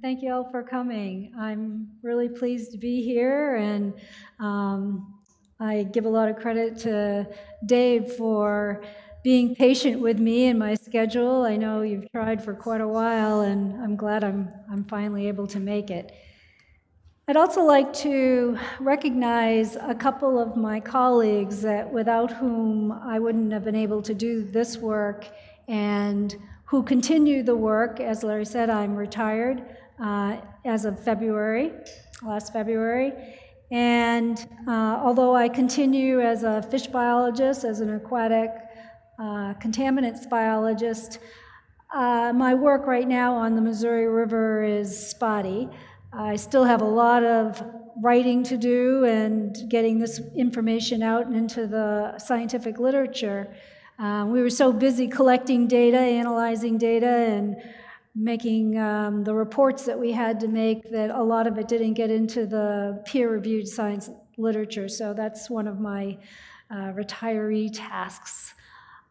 thank you all for coming. I'm really pleased to be here, and um, I give a lot of credit to Dave for being patient with me and my schedule. I know you've tried for quite a while, and I'm glad I'm, I'm finally able to make it. I'd also like to recognize a couple of my colleagues that without whom I wouldn't have been able to do this work and who continue the work. As Larry said, I'm retired uh, as of February, last February. And uh, although I continue as a fish biologist, as an aquatic uh, contaminants biologist, uh, my work right now on the Missouri River is spotty. I still have a lot of writing to do and getting this information out into the scientific literature. Um, we were so busy collecting data, analyzing data, and making um, the reports that we had to make that a lot of it didn't get into the peer-reviewed science literature. So that's one of my uh, retiree tasks.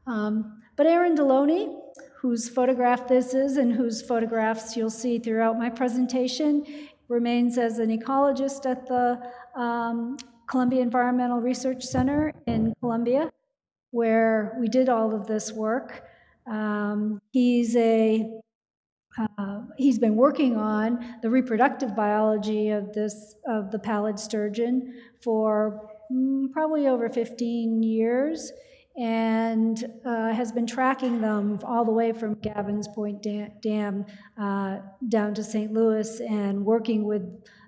Um, but Aaron DeLonay, whose photograph this is and whose photographs you'll see throughout my presentation, remains as an ecologist at the um, Columbia Environmental Research Center in Columbia where we did all of this work. Um, he's a uh, he's been working on the reproductive biology of this of the pallid sturgeon for mm, probably over 15 years and uh, has been tracking them all the way from Gavin's Point Dam uh, down to St. Louis and working with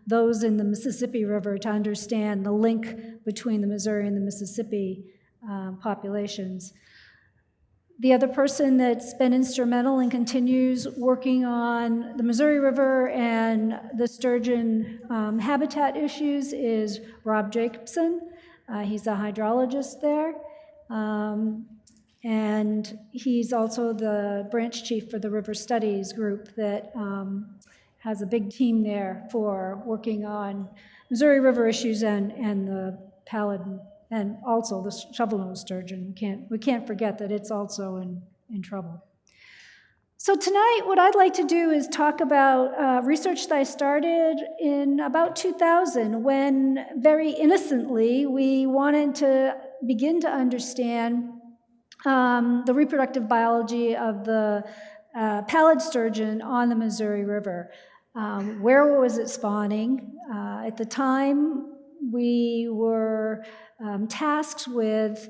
those in the Mississippi River to understand the link between the Missouri and the Mississippi um, populations. The other person that's been instrumental and continues working on the Missouri River and the sturgeon um, habitat issues is Rob Jacobson. Uh, he's a hydrologist there. Um, and he's also the branch chief for the River Studies group that um, has a big team there for working on Missouri River issues and, and the pallid and also the shovel-nosed sturgeon. We can't, we can't forget that it's also in, in trouble. So tonight, what I'd like to do is talk about uh, research that I started in about 2000 when very innocently we wanted to begin to understand um, the reproductive biology of the uh, pallid sturgeon on the Missouri River. Um, where was it spawning? Uh, at the time, we were um, tasked with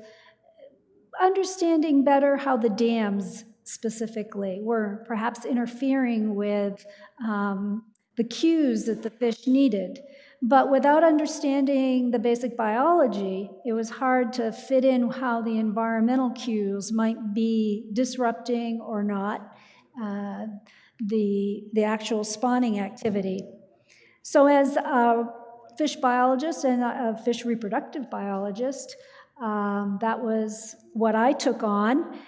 understanding better how the dams specifically were perhaps interfering with um, the cues that the fish needed. But without understanding the basic biology, it was hard to fit in how the environmental cues might be disrupting or not uh, the, the actual spawning activity. So as a fish biologist and a fish reproductive biologist. Um, that was what I took on,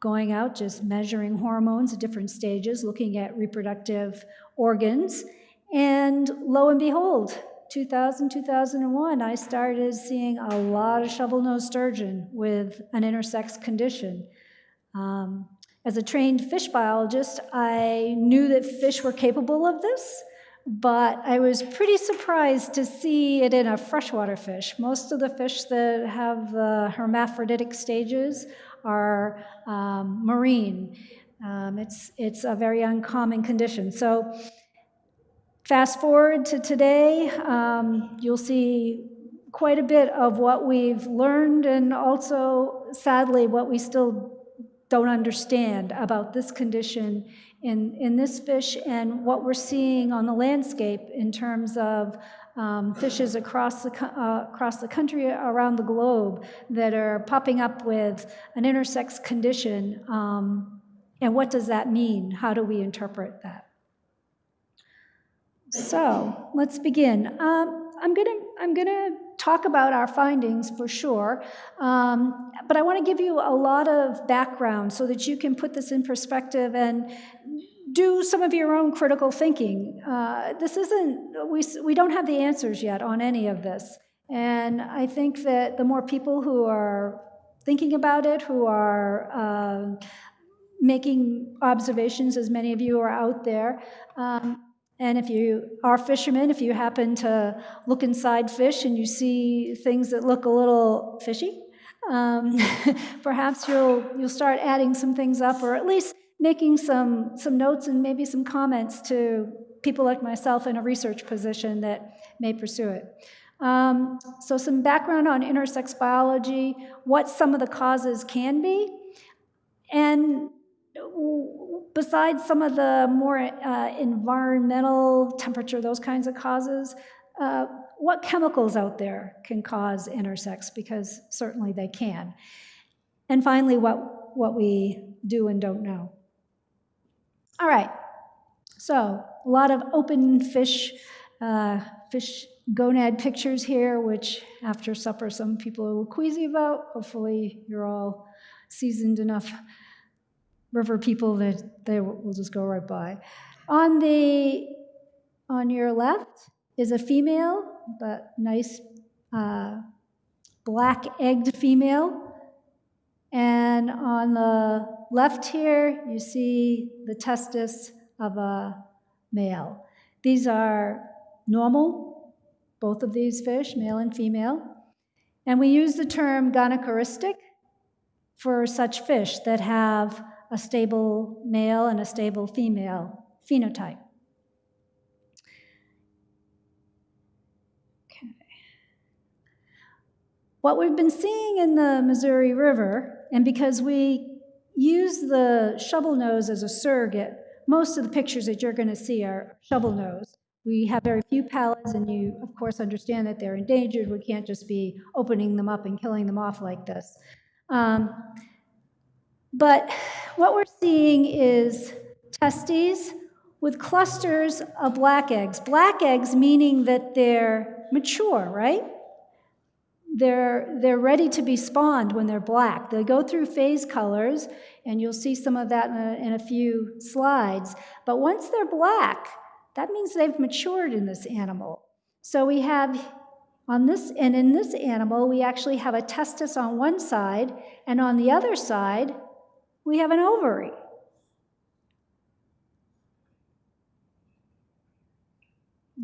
going out, just measuring hormones at different stages, looking at reproductive organs. And lo and behold, 2000, 2001, I started seeing a lot of shovel-nosed sturgeon with an intersex condition. Um, as a trained fish biologist, I knew that fish were capable of this, but I was pretty surprised to see it in a freshwater fish. Most of the fish that have the hermaphroditic stages are um, marine. Um, it's, it's a very uncommon condition. So fast forward to today, um, you'll see quite a bit of what we've learned and also, sadly, what we still don't understand about this condition in, in this fish and what we're seeing on the landscape in terms of um, fishes across the, uh, across the country, around the globe, that are popping up with an intersex condition. Um, and what does that mean? How do we interpret that? So let's begin. Um, I'm gonna I'm gonna talk about our findings for sure, um, but I want to give you a lot of background so that you can put this in perspective and do some of your own critical thinking. Uh, this isn't, we, we don't have the answers yet on any of this. And I think that the more people who are thinking about it, who are uh, making observations, as many of you are out there, um, and if you are fishermen, if you happen to look inside fish and you see things that look a little fishy, um, perhaps you'll you'll start adding some things up, or at least making some some notes and maybe some comments to people like myself in a research position that may pursue it. Um, so some background on intersex biology, what some of the causes can be, and besides some of the more uh, environmental temperature, those kinds of causes, uh, what chemicals out there can cause intersex? Because certainly they can. And finally, what, what we do and don't know. All right, so a lot of open fish, uh, fish gonad pictures here, which after supper some people are a little queasy about. Hopefully you're all seasoned enough river people that they will just go right by. On the on your left is a female, but nice uh, black egged female. And on the left here, you see the testis of a male. These are normal, both of these fish, male and female. And we use the term gonochoristic for such fish that have a stable male and a stable female phenotype. Okay. What we've been seeing in the Missouri River, and because we use the shovel nose as a surrogate, most of the pictures that you're going to see are shovel nose. We have very few pallids, and you, of course, understand that they're endangered. We can't just be opening them up and killing them off like this. Um, but what we're seeing is testes with clusters of black eggs. Black eggs meaning that they're mature, right? They're, they're ready to be spawned when they're black. They go through phase colors, and you'll see some of that in a, in a few slides. But once they're black, that means they've matured in this animal. So we have on this, and in this animal, we actually have a testis on one side, and on the other side, we have an ovary.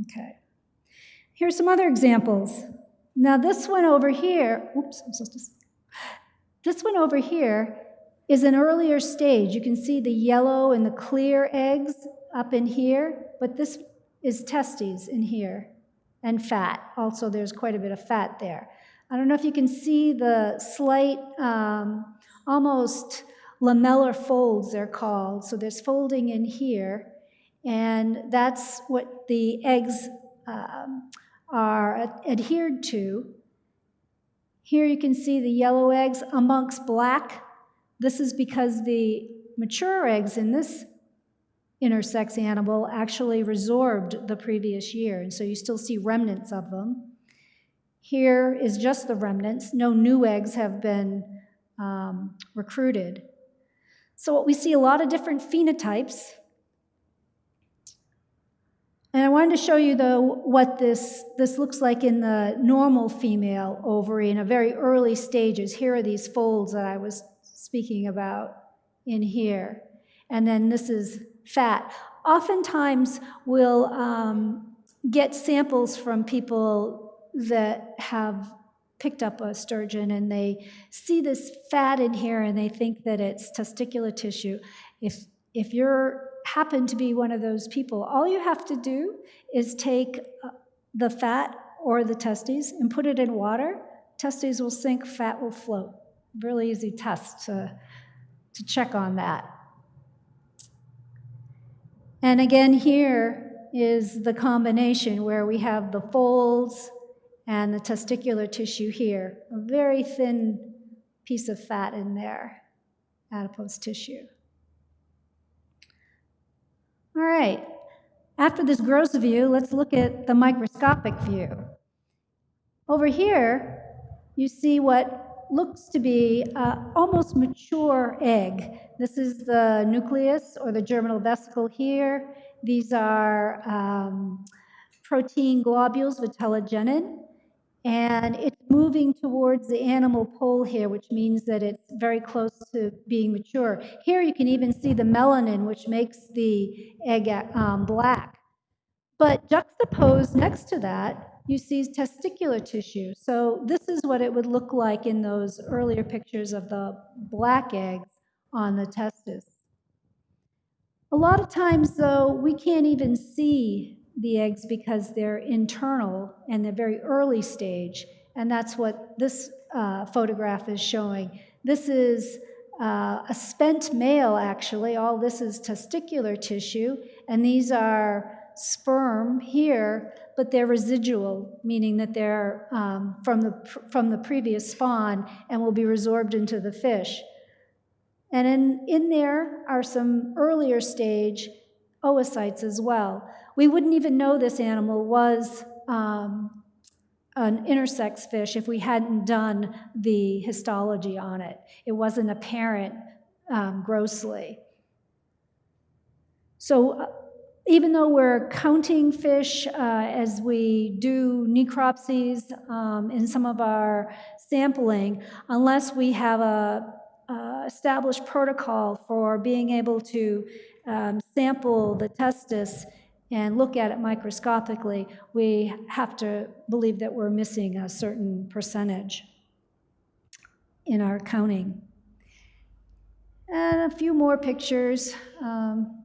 Okay. Here's some other examples. Now, this one over here, oops, I'm supposed to, this one over here is an earlier stage. You can see the yellow and the clear eggs up in here, but this is testes in here and fat. Also, there's quite a bit of fat there. I don't know if you can see the slight, um, almost lamellar folds, they're called. So there's folding in here, and that's what the eggs um, are adhered to. Here you can see the yellow eggs amongst black. This is because the mature eggs in this intersex animal actually resorbed the previous year, and so you still see remnants of them. Here is just the remnants. No new eggs have been um, recruited. So we see a lot of different phenotypes. And I wanted to show you, though, what this, this looks like in the normal female ovary in a very early stages. Here are these folds that I was speaking about in here. And then this is fat. Oftentimes, we'll um, get samples from people that have picked up a sturgeon and they see this fat in here and they think that it's testicular tissue. If, if you're happen to be one of those people, all you have to do is take uh, the fat or the testes and put it in water. Testes will sink, fat will float. Really easy test to, to check on that. And again, here is the combination where we have the folds and the testicular tissue here, a very thin piece of fat in there, adipose tissue. All right, after this gross view, let's look at the microscopic view. Over here, you see what looks to be almost mature egg. This is the nucleus or the germinal vesicle here. These are um, protein globules, vitellogenin and it's moving towards the animal pole here, which means that it's very close to being mature. Here you can even see the melanin, which makes the egg um, black. But juxtaposed next to that, you see testicular tissue. So this is what it would look like in those earlier pictures of the black eggs on the testis. A lot of times, though, we can't even see the eggs because they're internal and they're very early stage. And that's what this uh, photograph is showing. This is uh, a spent male, actually. All this is testicular tissue, and these are sperm here, but they're residual, meaning that they're um, from, the, from the previous spawn and will be resorbed into the fish. And in, in there are some earlier stage oocytes as well. We wouldn't even know this animal was um, an intersex fish if we hadn't done the histology on it. It wasn't apparent um, grossly. So uh, even though we're counting fish uh, as we do necropsies um, in some of our sampling, unless we have a, established protocol for being able to um, sample the testis and look at it microscopically, we have to believe that we're missing a certain percentage in our counting. And a few more pictures. Um,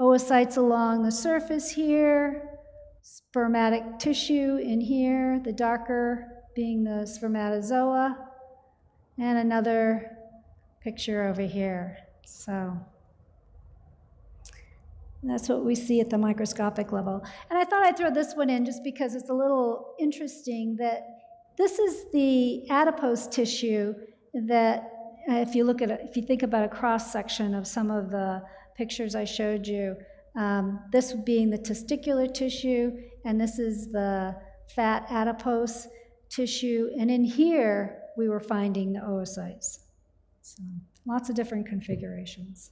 oocytes along the surface here, spermatic tissue in here, the darker being the spermatozoa, and another picture over here. So that's what we see at the microscopic level. And I thought I'd throw this one in just because it's a little interesting that this is the adipose tissue that uh, if you look at it, if you think about a cross section of some of the pictures I showed you. Um, this being the testicular tissue, and this is the fat adipose tissue. And in here, we were finding the oocytes. So lots of different configurations.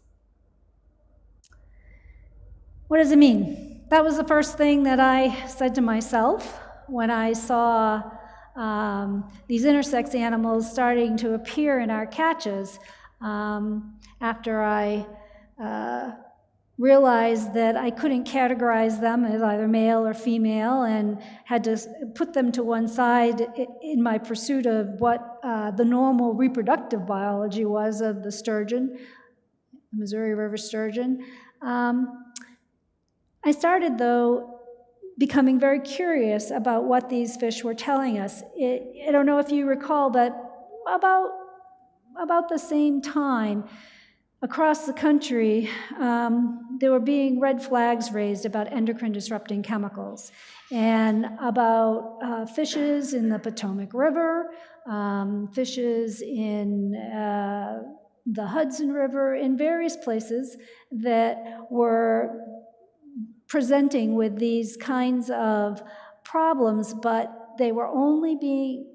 What does it mean? That was the first thing that I said to myself when I saw um, these intersex animals starting to appear in our catches um, after I uh, realized that I couldn't categorize them as either male or female and had to put them to one side in my pursuit of what uh, the normal reproductive biology was of the sturgeon, the Missouri River sturgeon. Um, I started, though, becoming very curious about what these fish were telling us. I don't know if you recall, but about, about the same time, Across the country, um, there were being red flags raised about endocrine disrupting chemicals and about uh, fishes in the Potomac River, um, fishes in uh, the Hudson River, in various places that were presenting with these kinds of problems, but they were only being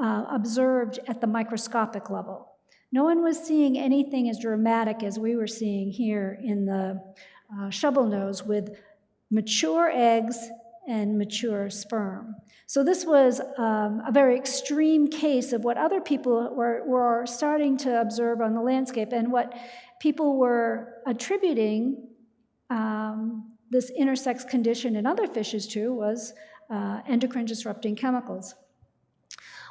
uh, observed at the microscopic level. No one was seeing anything as dramatic as we were seeing here in the uh, shovel nose with mature eggs and mature sperm. So this was um, a very extreme case of what other people were, were starting to observe on the landscape and what people were attributing um, this intersex condition in other fishes too was uh, endocrine disrupting chemicals.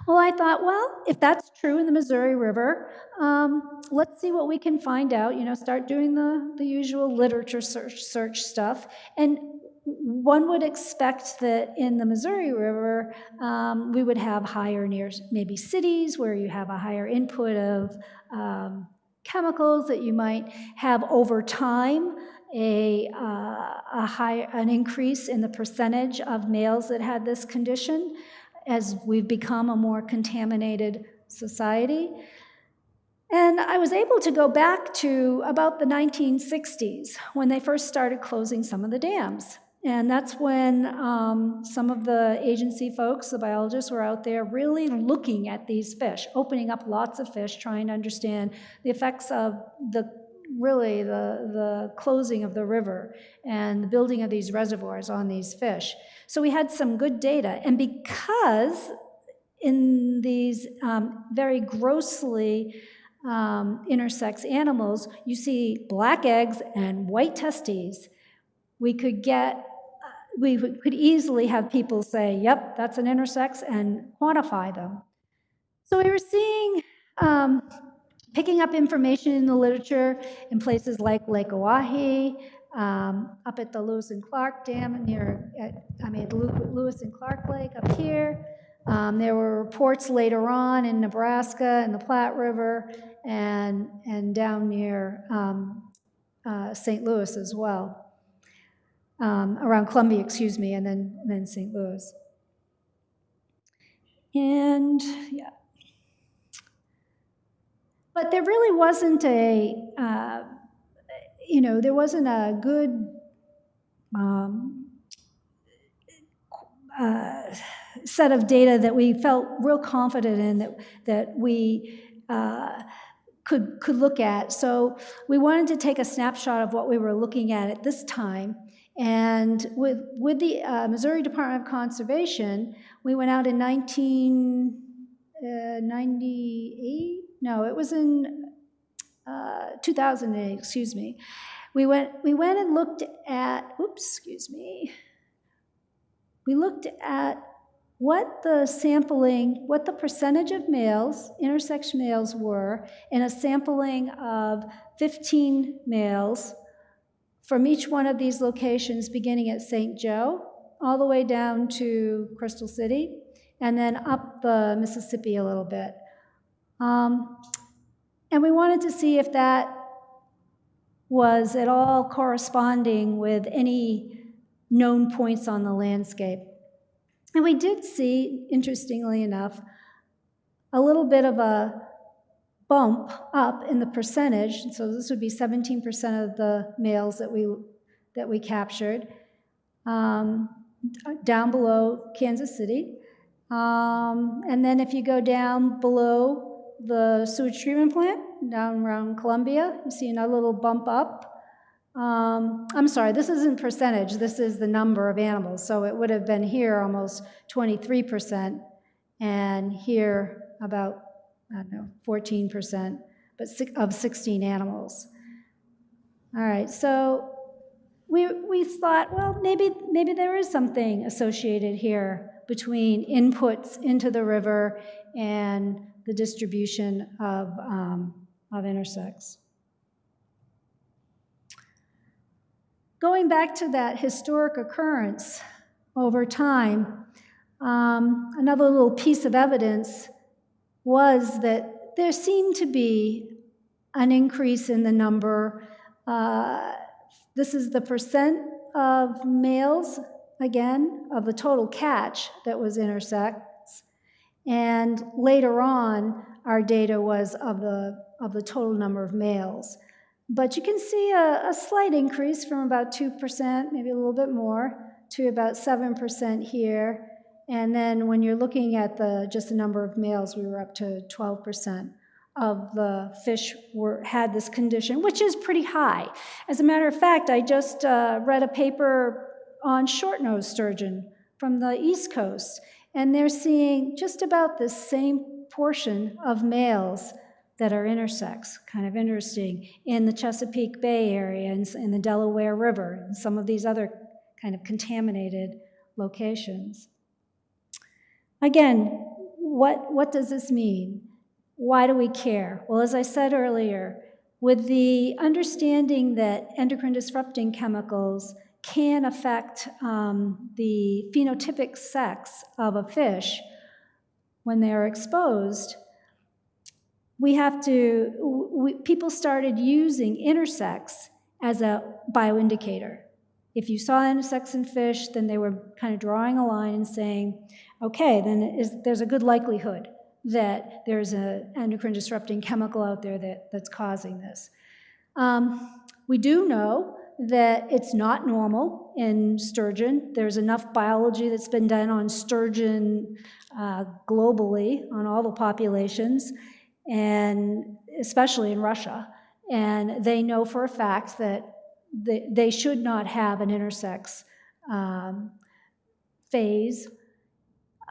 Well, I thought, well, if that's true in the Missouri River, um, let's see what we can find out. You know, start doing the, the usual literature search, search stuff. And one would expect that in the Missouri River, um, we would have higher near maybe cities where you have a higher input of um, chemicals that you might have over time a, uh, a high, an increase in the percentage of males that had this condition as we've become a more contaminated society. And I was able to go back to about the 1960s when they first started closing some of the dams. And that's when um, some of the agency folks, the biologists, were out there really looking at these fish, opening up lots of fish, trying to understand the effects of the really the, the closing of the river and the building of these reservoirs on these fish. So we had some good data. And because in these um, very grossly um, intersex animals, you see black eggs and white testes, we could get we could easily have people say, yep, that's an intersex, and quantify them. So we were seeing, um, picking up information in the literature in places like Lake Oahe, um, up at the Lewis and Clark Dam near, at, I mean, Lew- Lewis and Clark Lake up here. Um, there were reports later on in Nebraska and the Platte River and, and down near um, uh, St. Louis as well, um, around Columbia, excuse me, and then, and then St. Louis. And yeah. But there really wasn't a, uh, you know, there wasn't a good um, uh, set of data that we felt real confident in that, that we uh, could, could look at. So we wanted to take a snapshot of what we were looking at at this time. And with, with the uh, Missouri Department of Conservation, we went out in 1998. No, it was in uh, 2008, excuse me. We went, we went and looked at, oops, excuse me. We looked at what the sampling, what the percentage of males, intersex males were in a sampling of 15 males from each one of these locations, beginning at St. Joe, all the way down to Crystal City, and then up the Mississippi a little bit. Um, and we wanted to see if that was at all corresponding with any known points on the landscape. And we did see, interestingly enough, a little bit of a bump up in the percentage. So this would be 17% of the males that we, that we captured um, down below Kansas City. Um, and then if you go down below the sewage treatment plant, down around Columbia, you see another little bump up. Um, I'm sorry, this isn't percentage, this is the number of animals. So it would have been here almost 23%, and here about, I don't know, 14%, but of 16 animals. All right, so we, we thought, well, maybe, maybe there is something associated here between inputs into the river and the distribution of, um, of intersex. Going back to that historic occurrence over time, um, another little piece of evidence was that there seemed to be an increase in the number. Uh, this is the percent of males, again, of the total catch that was intersex. And later on, our data was of the, of the total number of males. But you can see a, a slight increase from about 2%, maybe a little bit more, to about 7% here. And then when you're looking at the just the number of males, we were up to 12% of the fish were, had this condition, which is pretty high. As a matter of fact, I just uh, read a paper on short-nosed sturgeon from the East Coast, and they're seeing just about the same portion of males that are intersex, kind of interesting, in the Chesapeake Bay area and in the Delaware River and some of these other kind of contaminated locations. Again, what, what does this mean? Why do we care? Well, as I said earlier, with the understanding that endocrine disrupting chemicals can affect um, the phenotypic sex of a fish when they are exposed, we have to, we, people started using intersex as a bioindicator. If you saw intersex in fish, then they were kind of drawing a line and saying, okay, then is, there's a good likelihood that there's an endocrine disrupting chemical out there that, that's causing this. Um, we do know that it's not normal in sturgeon. There's enough biology that's been done on sturgeon uh, globally, on all the populations, and especially in Russia. And they know for a fact that they, should not have an intersex um, phase.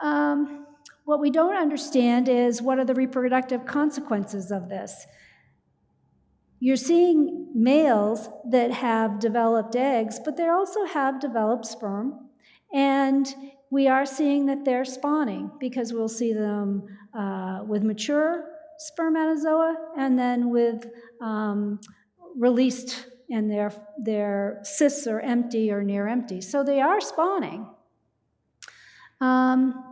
Um, what we don't understand is what are the reproductive consequences of this? You're seeing males that have developed eggs, but they also have developed sperm. And we are seeing that they're spawning because we'll see them uh, with mature spermatozoa and then with um, released and their, their cysts are empty or near empty. So they are spawning. Um,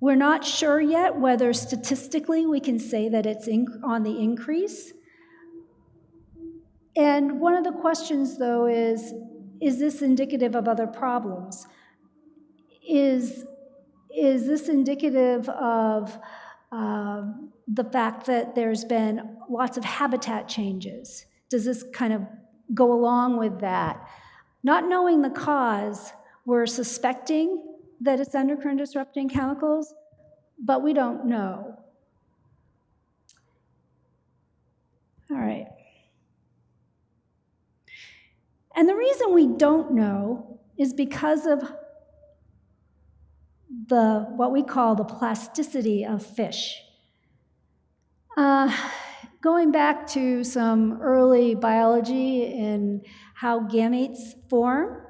we're not sure yet whether statistically we can say that it's on the increase. And one of the questions, though, is is this indicative of other problems? Is, is this indicative of um, the fact that there's been lots of habitat changes? Does this kind of go along with that? Not knowing the cause, we're suspecting that it's endocrine disrupting chemicals, but we don't know. All right. And the reason we don't know is because of the what we call the plasticity of fish. Uh, going back to some early biology and how gametes form,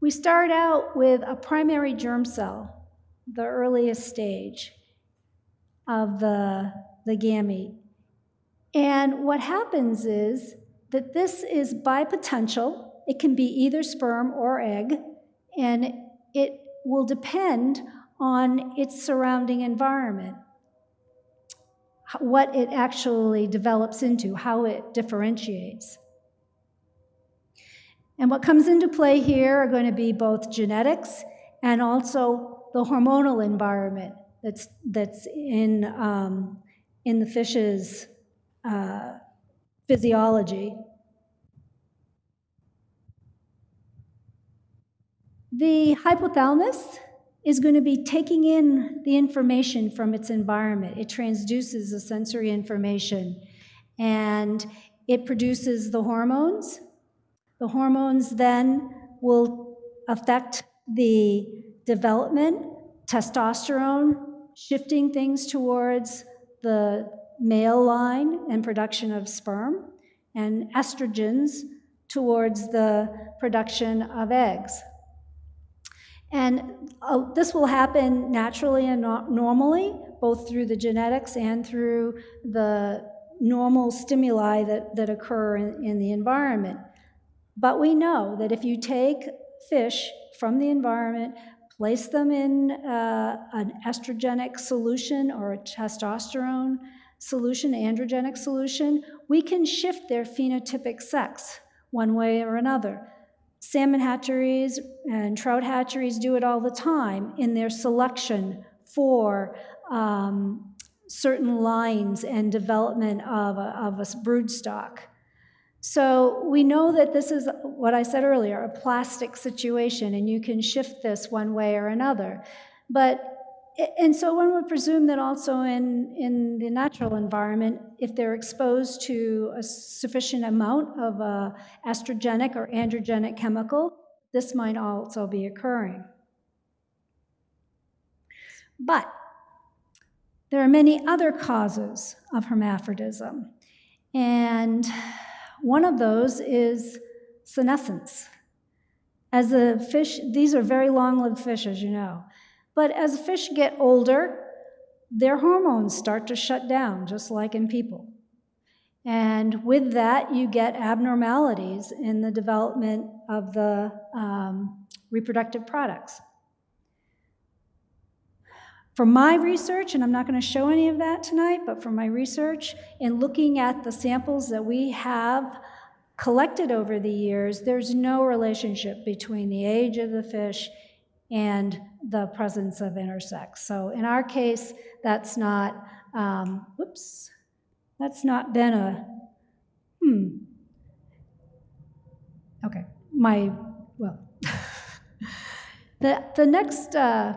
we start out with a primary germ cell, the earliest stage of the, the gamete. And what happens is that this is bipotential. It can be either sperm or egg, and it will depend on its surrounding environment, what it actually develops into, how it differentiates. And what comes into play here are going to be both genetics and also the hormonal environment that's, that's in, um, in the fish's uh, physiology. The hypothalamus is going to be taking in the information from its environment. It transduces the sensory information and it produces the hormones the hormones then will affect the development, testosterone, shifting things towards the male line and production of sperm, and estrogens towards the production of eggs. And uh, this will happen naturally and normally, both through the genetics and through the normal stimuli that, that occur in, in the environment. But we know that if you take fish from the environment, place them in uh, an estrogenic solution or a testosterone solution, androgenic solution, we can shift their phenotypic sex one way or another. Salmon hatcheries and trout hatcheries do it all the time in their selection for um, certain lines and development of a, of a brood stock. So we know that this is what I said earlier, a plastic situation, and you can shift this one way or another. But and so one would presume that also in, in the natural environment, if they're exposed to a sufficient amount of a estrogenic or androgenic chemical, this might also be occurring. But there are many other causes of hermaphrodism. And one of those is senescence. As a fish, these are very long lived fish, as you know. But as fish get older, their hormones start to shut down, just like in people. And with that, you get abnormalities in the development of the um, reproductive products. From my research, and I'm not going to show any of that tonight, but from my research in looking at the samples that we have collected over the years, there's no relationship between the age of the fish and the presence of intersex. So in our case, that's not, um, whoops, that's not been a, hmm. Okay, my, well. the, the next, uh,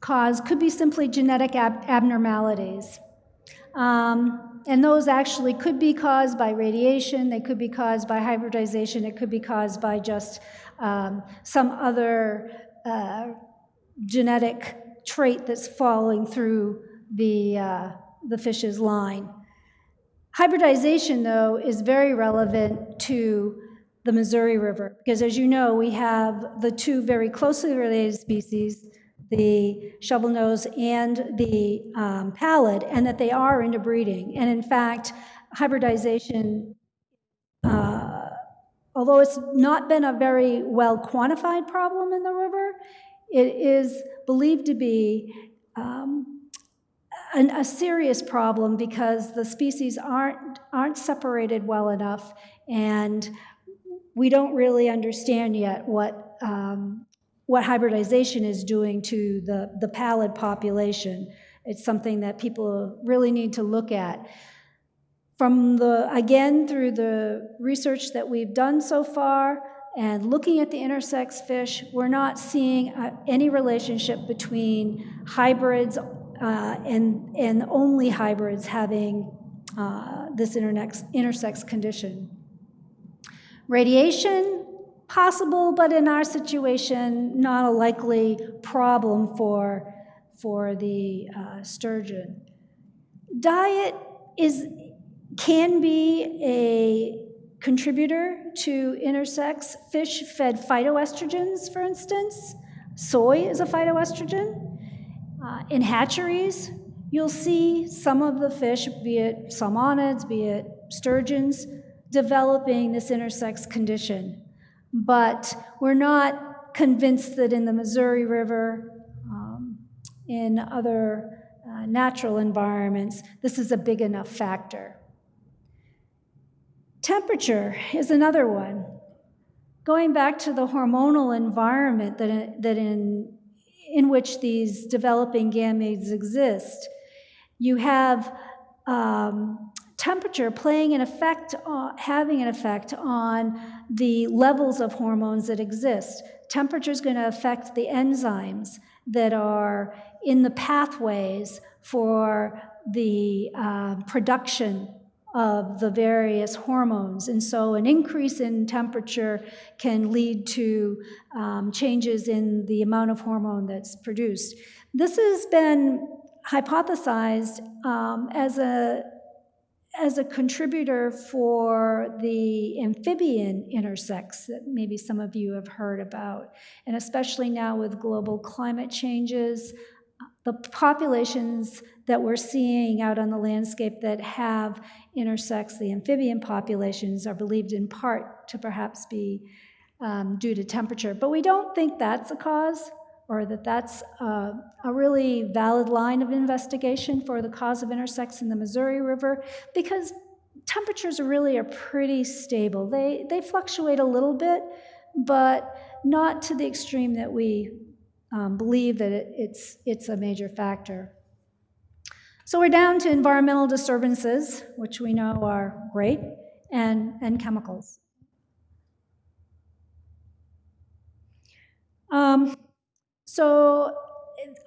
cause could be simply genetic ab abnormalities. Um, and those actually could be caused by radiation, they could be caused by hybridization, it could be caused by just um, some other uh, genetic trait that's following through the, uh, the fish's line. Hybridization, though, is very relevant to the Missouri River. Because as you know, we have the two very closely related species, the shovel nose and the um, pallid, and that they are interbreeding. And in fact, hybridization, uh, although it's not been a very well quantified problem in the river, it is believed to be um, an, a serious problem because the species aren't, aren't separated well enough and we don't really understand yet what, um, what hybridization is doing to the, the pallid population. It's something that people really need to look at. From the, again, through the research that we've done so far, and looking at the intersex fish, we're not seeing uh, any relationship between hybrids uh, and, and only hybrids having uh, this intersex, intersex condition. Radiation, possible, but in our situation, not a likely problem for, for the uh, sturgeon. Diet is, can be a contributor to intersex. Fish fed phytoestrogens, for instance. Soy is a phytoestrogen. Uh, in hatcheries, you'll see some of the fish, be it salmonids, be it sturgeons, developing this intersex condition. But we're not convinced that in the Missouri River, um, in other uh, natural environments, this is a big enough factor. Temperature is another one. Going back to the hormonal environment that, that in, in which these developing gametes exist, you have um, temperature playing an effect, having an effect on the levels of hormones that exist. Temperature is going to affect the enzymes that are in the pathways for the uh, production of the various hormones. And so an increase in temperature can lead to um, changes in the amount of hormone that's produced. This has been hypothesized um, as a as a contributor for the amphibian intersex that maybe some of you have heard about, and especially now with global climate changes, the populations that we're seeing out on the landscape that have intersex, the amphibian populations, are believed in part to perhaps be um, due to temperature. But we don't think that's a cause or that that's a, a, really valid line of investigation for the cause of intersex in the Missouri River because temperatures really are pretty stable. They, they fluctuate a little bit, but not to the extreme that we um, believe that it, it's, it's a major factor. So we're down to environmental disturbances, which we know are great, and, and chemicals. Um, so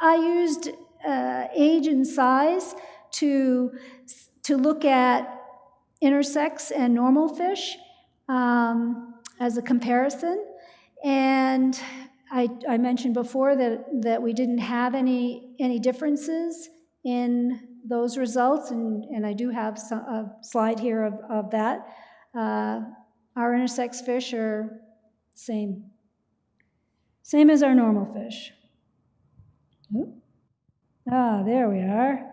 I used uh, age and size to, to look at intersex and normal fish um, as a comparison. And I, I, mentioned before that, that we didn't have any, any differences in those results, and, and I do have some, a slide here of, of that. Uh, our intersex fish are same, same as our normal fish. Ah, there we are.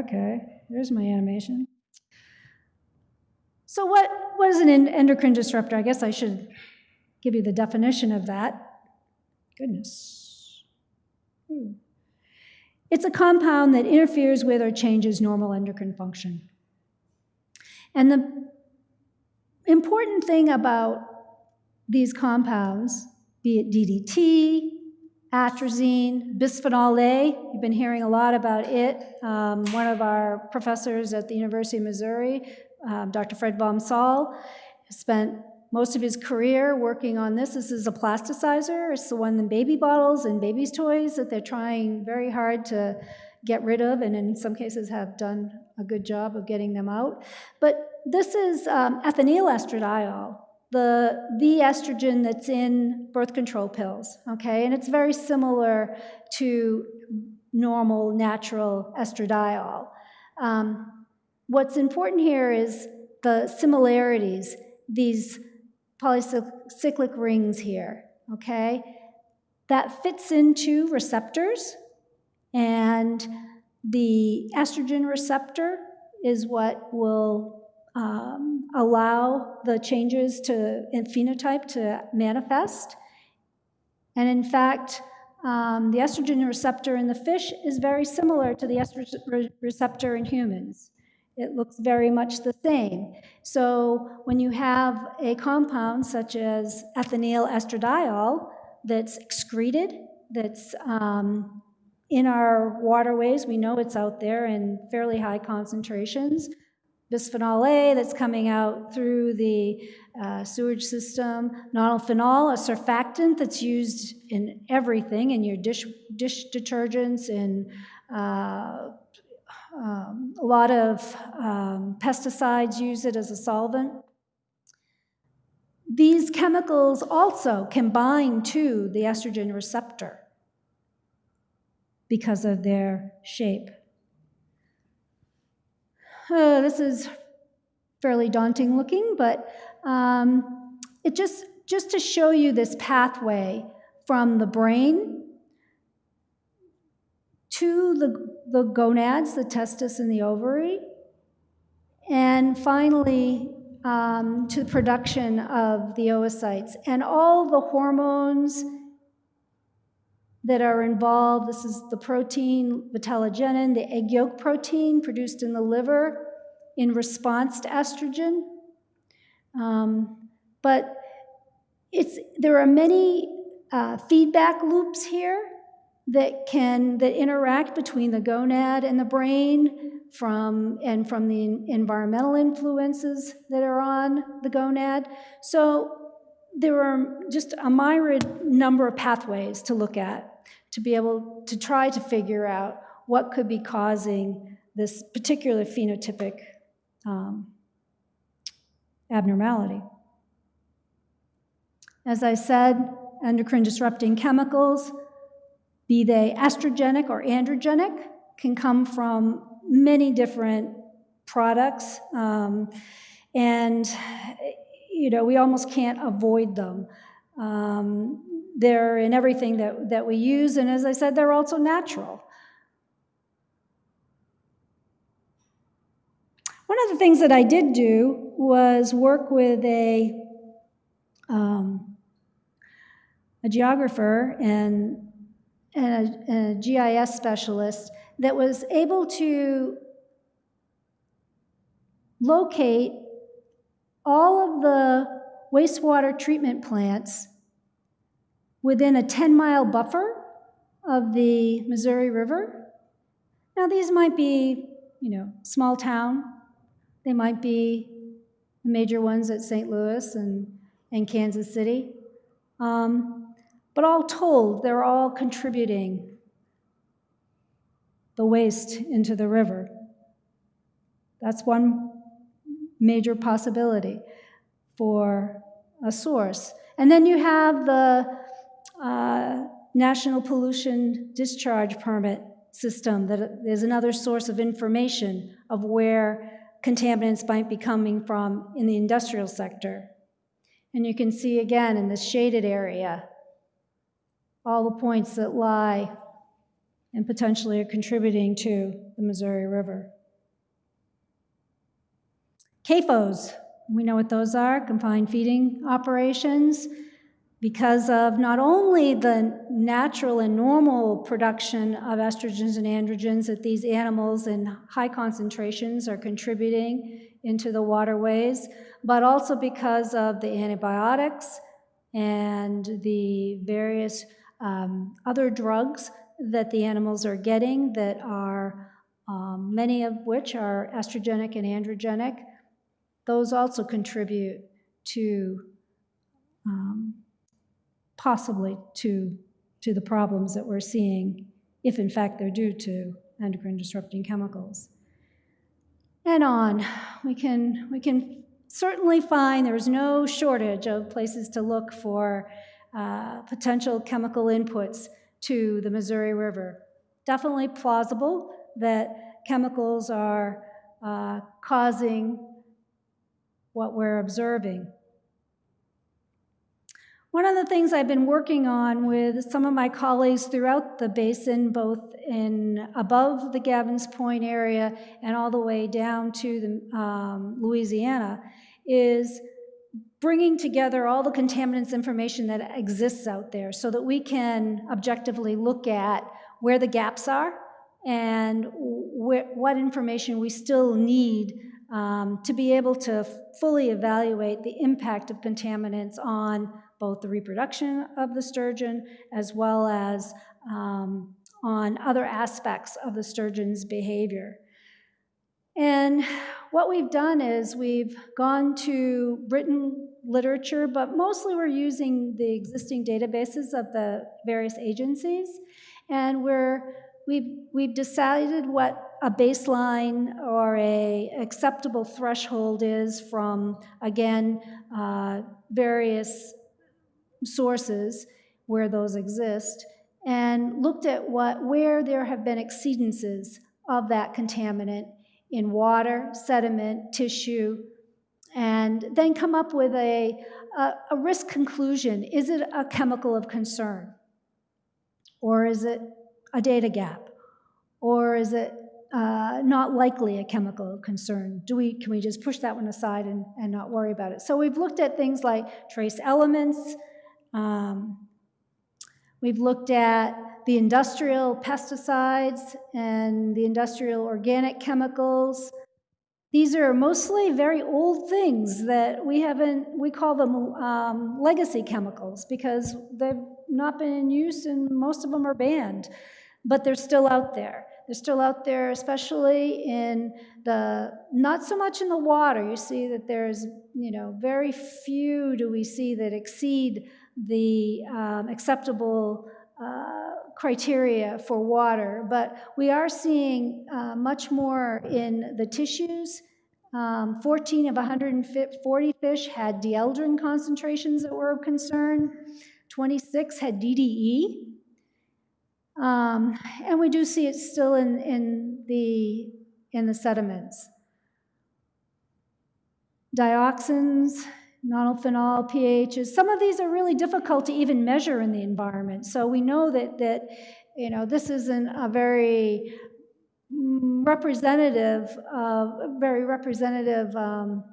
Okay, there's my animation. So what, what is an endocrine disruptor? I guess I should give you the definition of that. Goodness. Hmm. It's a compound that interferes with or changes normal endocrine function. And the important thing about these compounds, be it DDT, atrazine, bisphenol A, you've been hearing a lot about it. Um, one of our professors at the University of Missouri, um, Dr. Fred Vom Saal, spent most of his career working on this. This is a plasticizer. It's the one in baby bottles and babies' toys that they're trying very hard to get rid of, and in some cases have done a good job of getting them out. But this is um, estradiol, the, the estrogen that's in birth control pills, okay? And it's very similar to normal, natural estradiol. Um, what's important here is the similarities. These polycyclic rings here, okay? That fits into receptors, and the estrogen receptor is what will um, allow the changes to in phenotype to manifest. And in fact, um, the estrogen receptor in the fish is very similar to the estrogen receptor in humans. It looks very much the same. So when you have a compound such as ethinyl estradiol that's excreted, that's um, in our waterways, we know it's out there in fairly high concentrations. Bisphenol A that's coming out through the uh, sewage system, nonylphenol, a surfactant that's used in everything, in your dish, dish detergents, in uh, um, a lot of um, pesticides use it as a solvent. These chemicals also can bind to the estrogen receptor because of their shape. Uh, this is fairly daunting looking, but um, it just, just to show you this pathway from the brain to the, the gonads, the testis and the ovary, and finally um, to the production of the oocytes. And all the hormones that are involved, this is the protein vitellogenin, the egg yolk protein produced in the liver in response to estrogen. Um, but it's, there are many uh, feedback loops here that can that interact between the gonad and the brain from and from the environmental influences that are on the gonad. So there are just a myriad number of pathways to look at to be able to try to figure out what could be causing this particular phenotypic um, abnormality. As I said, endocrine disrupting chemicals be they estrogenic or androgenic, can come from many different products. Um, and, you know, we almost can't avoid them. Um, they're in everything that, that we use, and as I said, they're also natural. One of the things that I did do was work with a, um, a geographer and and a, a GIS specialist that was able to locate all of the wastewater treatment plants within a 10 mile buffer of the Missouri River. Now, these might be, you know, small town, they might be the major ones at St. Louis and, and Kansas City. Um, but all told, they're all contributing the waste into the river. That's one major possibility for a source. And then you have the uh, National Pollution Discharge Permit system that is another source of information of where contaminants might be coming from in the industrial sector. And you can see again in this shaded area all the points that lie and potentially are contributing to the Missouri River. CAFOs, we know what those are, confined feeding operations, because of not only the natural and normal production of estrogens and androgens that these animals in high concentrations are contributing into the waterways, but also because of the antibiotics and the various um, other drugs that the animals are getting that are, um, many of which are estrogenic and androgenic, those also contribute to um, possibly to, to the problems that we're seeing, if in fact they're due to endocrine disrupting chemicals. And on. We can, we can certainly find there's no shortage of places to look for uh, potential chemical inputs to the Missouri River. Definitely plausible that chemicals are uh, causing what we're observing. One of the things I've been working on with some of my colleagues throughout the basin, both in above the Gavin's Point area and all the way down to the, um, Louisiana, is bringing together all the contaminants information that exists out there so that we can objectively look at where the gaps are and wh what information we still need um, to be able to fully evaluate the impact of contaminants on both the reproduction of the sturgeon as well as um, on other aspects of the sturgeon's behavior. And what we've done is we've gone to written literature, but mostly we're using the existing databases of the various agencies, and we're we've we've decided what a baseline or a acceptable threshold is from again uh, various sources where those exist, and looked at what where there have been exceedances of that contaminant in water, sediment, tissue, and then come up with a, a, a, risk conclusion. Is it a chemical of concern? Or is it a data gap? Or is it uh, not likely a chemical concern? Do we, can we just push that one aside and, and not worry about it? So we've looked at things like trace elements. Um, we've looked at the industrial pesticides and the industrial organic chemicals. These are mostly very old things that we haven't, we call them um, legacy chemicals because they've not been in use and most of them are banned, but they're still out there. They're still out there, especially in the, not so much in the water. You see that there's, you know, very few do we see that exceed the um, acceptable uh, criteria for water, but we are seeing uh, much more in the tissues. Um, 14 of 140 fish had dieldrin concentrations that were of concern. 26 had DDE. Um, and we do see it still in, in, the, in the sediments. Dioxins, nonylphenol, pHs. Some of these are really difficult to even measure in the environment. So we know that, that you know, this isn't a very representative, uh, very representative um,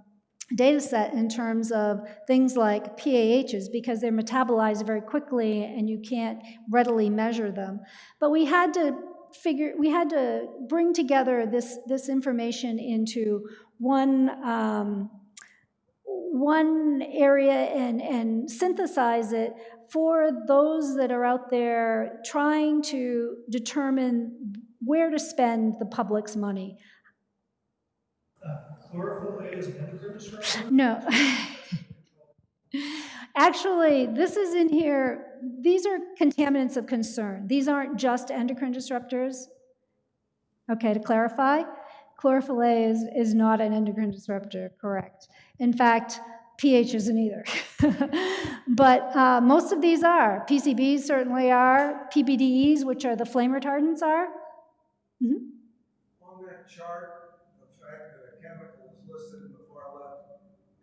data set in terms of things like PAHs because they're metabolized very quickly and you can't readily measure them. But we had to figure, we had to bring together this, this information into one um, one area and, and synthesize it for those that are out there trying to determine where to spend the public's money. Uh, chlorophyll A is endocrine disruptor? No. Actually, this is in here. These are contaminants of concern. These aren't just endocrine disruptors. Okay, to clarify, chlorophyll A is, is not an endocrine disruptor, correct. In fact, pH isn't either. but uh, most of these are. PCBs certainly are. PBDEs, which are the flame retardants, are. Mm -hmm. On that chart, the fact that a chemical is listed in the far left,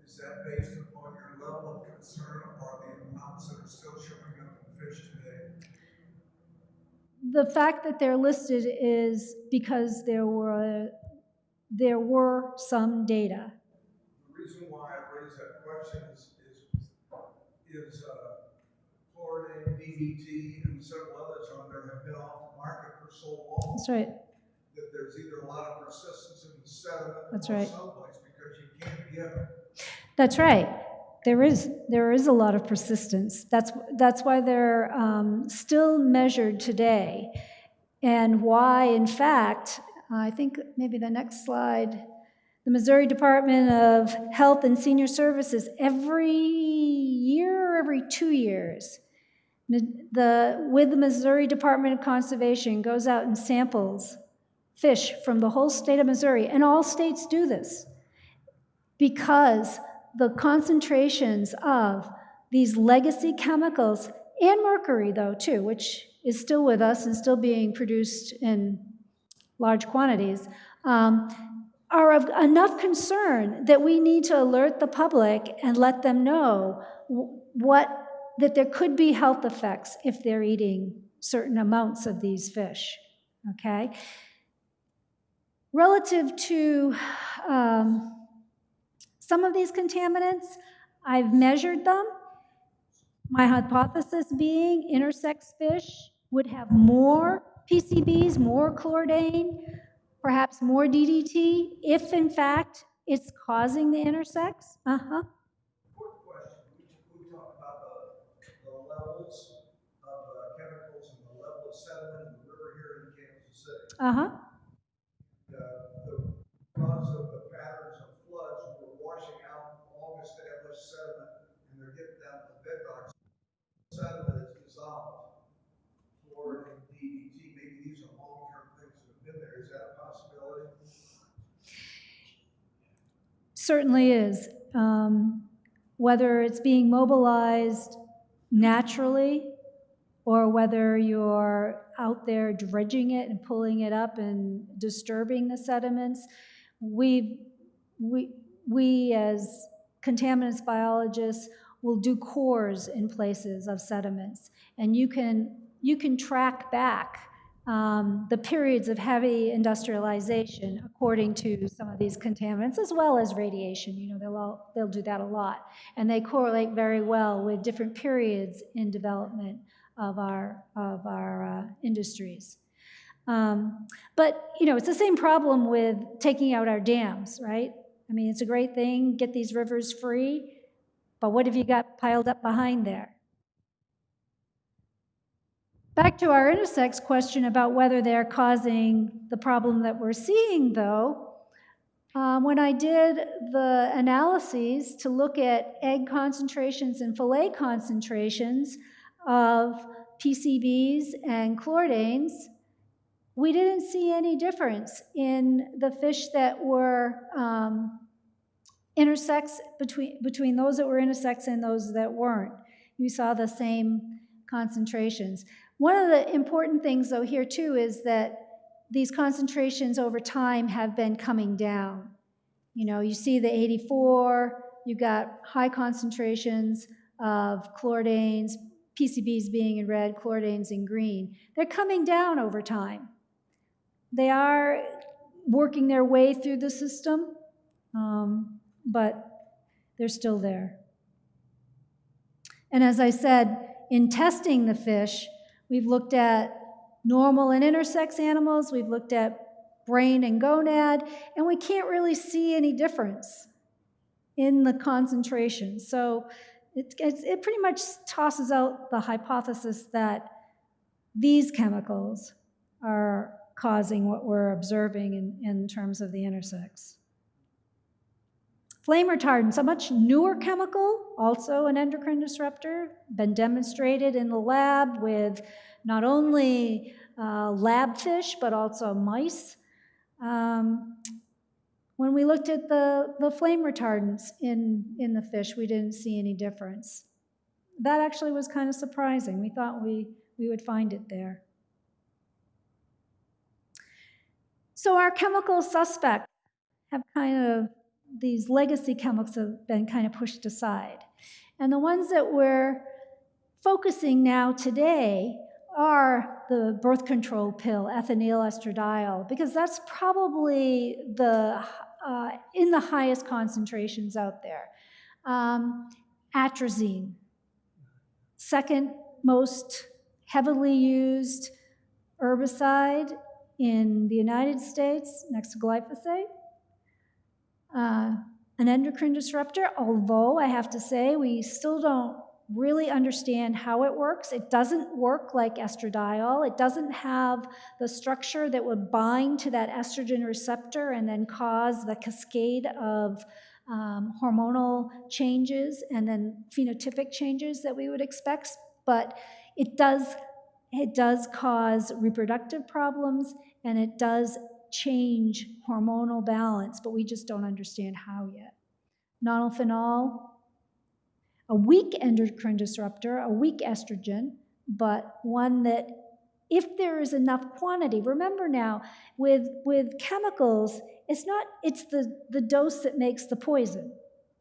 is that based upon your level of concern or the amounts that are still showing up in fish today? The fact that they're listed is because there were there were some data reason why I raise that question is, is, is uh, chlorine, DDT, and several others on there have been off the market for so long. That's right. That there's either a lot of persistence in the sediment That's or right. someplace because you can't get them. That's right. There is there is a lot of persistence. That's that's why they're um, still measured today, and why, in fact, I think maybe the next slide the Missouri Department of Health and Senior Services every year or every two years. The, with the Missouri Department of Conservation goes out and samples fish from the whole state of Missouri, and all states do this because the concentrations of these legacy chemicals and mercury, though, too, which is still with us and still being produced in large quantities, um, are of enough concern that we need to alert the public and let them know what that there could be health effects if they're eating certain amounts of these fish. Okay? Relative to um, some of these contaminants, I've measured them. My hypothesis being intersex fish would have more PCBs, more chlordane, perhaps more DDT, if in fact it's causing the intersex. Uh huh. Quick question, we, we talked about the, the levels of uh, chemicals and the level of sediment in the river here in Kansas City. Uh huh. The, the, because of the patterns of floods, we're washing out long established sediment and they're getting down to the bedrock. Sediment is dissolved. Fluoride and DDT, maybe these are long-term things that have been there, is that a possibility? Certainly is. Um, whether it's being mobilized naturally or whether you're out there dredging it and pulling it up and disturbing the sediments, we, we, we as contaminants biologists will do cores in places of sediments. And you can, you can track back um, the periods of heavy industrialization according to some of these contaminants, as well as radiation. You know, they'll, all, they'll do that a lot. And they correlate very well with different periods in development of our, of our uh, industries. Um, but, you know, it's the same problem with taking out our dams, right? I mean, it's a great thing, get these rivers free, but what have you got piled up behind there? Back to our intersex question about whether they're causing the problem that we're seeing, though, um, when I did the analyses to look at egg concentrations and fillet concentrations of PCBs and chlordanes, we didn't see any difference in the fish that were um, intersex between, between those that were intersex and those that weren't. You saw the same concentrations. One of the important things, though, here too is that these concentrations over time have been coming down. You know, you see the 84, you've got high concentrations of chlordanes, PCBs being in red, chlordanes in green. They're coming down over time. They are working their way through the system, um, but they're still there. And as I said, in testing the fish, we've looked at normal and intersex animals, we've looked at brain and gonad, and we can't really see any difference in the concentration. So it, it pretty much tosses out the hypothesis that these chemicals are causing what we're observing in, in terms of the intersex. Flame retardants, a much newer chemical, also an endocrine disruptor, been demonstrated in the lab with not only uh, lab fish, but also mice. Um, when we looked at the, the flame retardants in, in the fish, we didn't see any difference. That actually was kind of surprising. We thought we, we would find it there. So our chemical suspects have kind of these legacy chemicals have been kind of pushed aside. And the ones that we're focusing now today are the birth control pill, ethinyl estradiol, because that's probably the uh, in the highest concentrations out there. Um, atrazine, second most heavily used herbicide in the United States, next to glyphosate uh, an endocrine disruptor, although I have to say we still don't really understand how it works. It doesn't work like estradiol. It doesn't have the structure that would bind to that estrogen receptor and then cause the cascade of um, hormonal changes and then phenotypic changes that we would expect. But it does, it does cause reproductive problems and it does change hormonal balance, but we just don't understand how yet. Nonylphenol, a weak endocrine disruptor, a weak estrogen, but one that if there is enough quantity, remember now, with, with chemicals, it's not, it's the, the dose that makes the poison,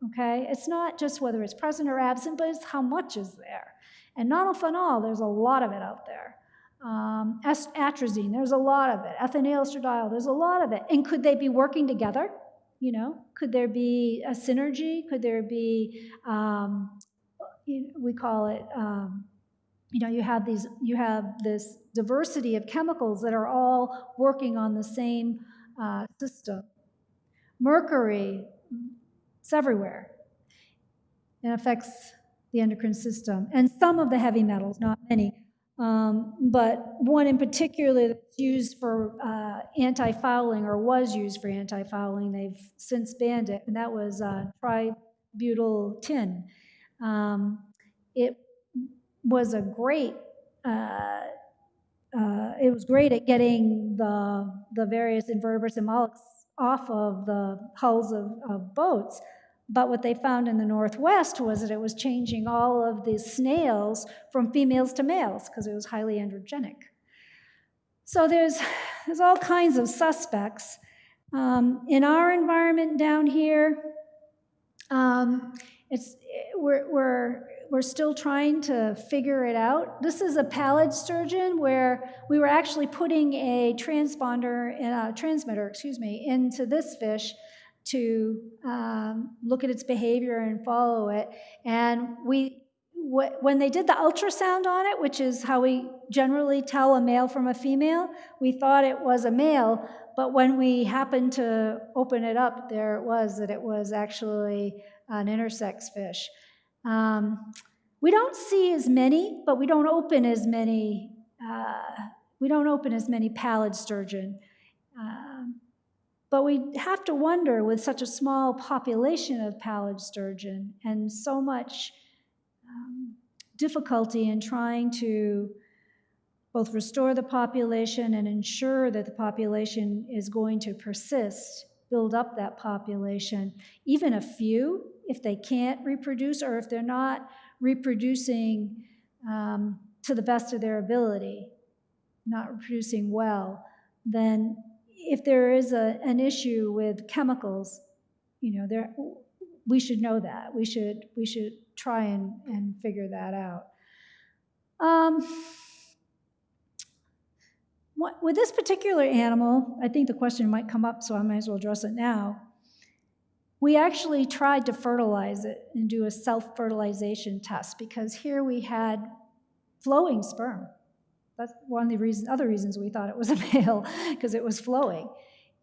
okay? It's not just whether it's present or absent, but it's how much is there. And nonylphenol, there's a lot of it out there. Um, atrazine, there's a lot of it. Ethinyl estradiol, there's a lot of it. And could they be working together? You know, could there be a synergy? Could there be, um, we call it, um, you know, you have these, you have this diversity of chemicals that are all working on the same uh, system. Mercury, it's everywhere. It affects the endocrine system and some of the heavy metals, not many. Um, but one in particular that's used for uh, anti-fouling or was used for anti-fouling, they've since banned it, and that was uh, tributyl tin. Um, it was a great uh, uh, it was great at getting the, the various invertebrates and mollusks off of the hulls of, of boats. But what they found in the Northwest was that it was changing all of the snails from females to males because it was highly androgenic. So there's, there's all kinds of suspects. Um, in our environment down here, um, it's, we're, we're, we're still trying to figure it out. This is a pallid sturgeon where we were actually putting a transponder, a transmitter, excuse me, into this fish to um, look at its behavior and follow it. And we, wh- when they did the ultrasound on it, which is how we generally tell a male from a female, we thought it was a male. But when we happened to open it up, there it was that it was actually an intersex fish. Um, we don't see as many, but we don't open as many. Uh, we don't open as many pallid sturgeon. Um, but we have to wonder with such a small population of pallid sturgeon and so much um, difficulty in trying to both restore the population and ensure that the population is going to persist, build up that population. Even a few, if they can't reproduce or if they're not reproducing um, to the best of their ability, not reproducing well, then if there is a, an issue with chemicals, you know, there, we should know that. We should, we should try and, and figure that out. Um, what, with this particular animal, I think the question might come up, so I might as well address it now. We actually tried to fertilize it and do a self fertilization test because here we had flowing sperm. That's one of the reasons, other reasons we thought it was a male, because it was flowing.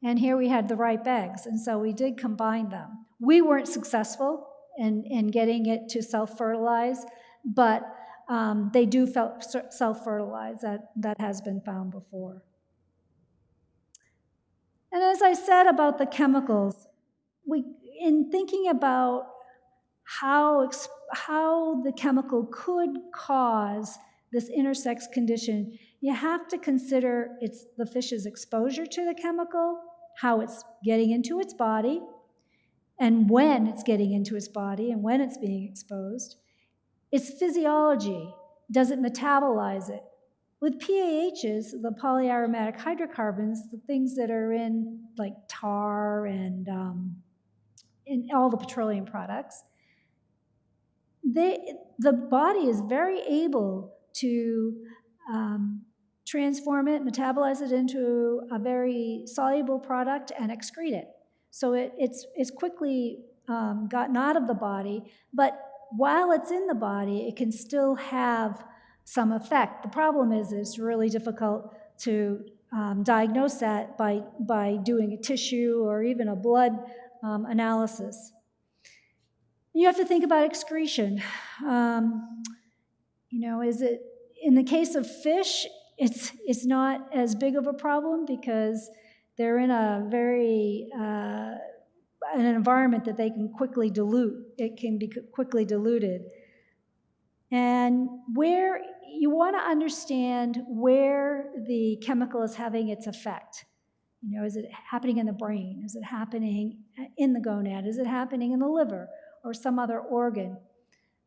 And here we had the ripe eggs, and so we did combine them. We weren't successful in, in getting it to self fertilize, but um, they do self fertilize. That, that has been found before. And as I said about the chemicals, we, in thinking about how, how the chemical could cause this intersex condition, you have to consider it's the fish's exposure to the chemical, how it's getting into its body, and when it's getting into its body and when it's being exposed. Its physiology, does it metabolize it? With PAHs, the polyaromatic hydrocarbons, the things that are in like tar and um, in all the petroleum products, they, the body is very able to um, transform it, metabolize it into a very soluble product, and excrete it. So it, it's, it's quickly um, gotten out of the body, but while it's in the body, it can still have some effect. The problem is it's really difficult to um, diagnose that by, by doing a tissue or even a blood um, analysis. You have to think about excretion. Um, you know, is it in the case of fish? It's it's not as big of a problem because they're in a very uh, an environment that they can quickly dilute. It can be quickly diluted, and where you want to understand where the chemical is having its effect. You know, is it happening in the brain? Is it happening in the gonad? Is it happening in the liver or some other organ?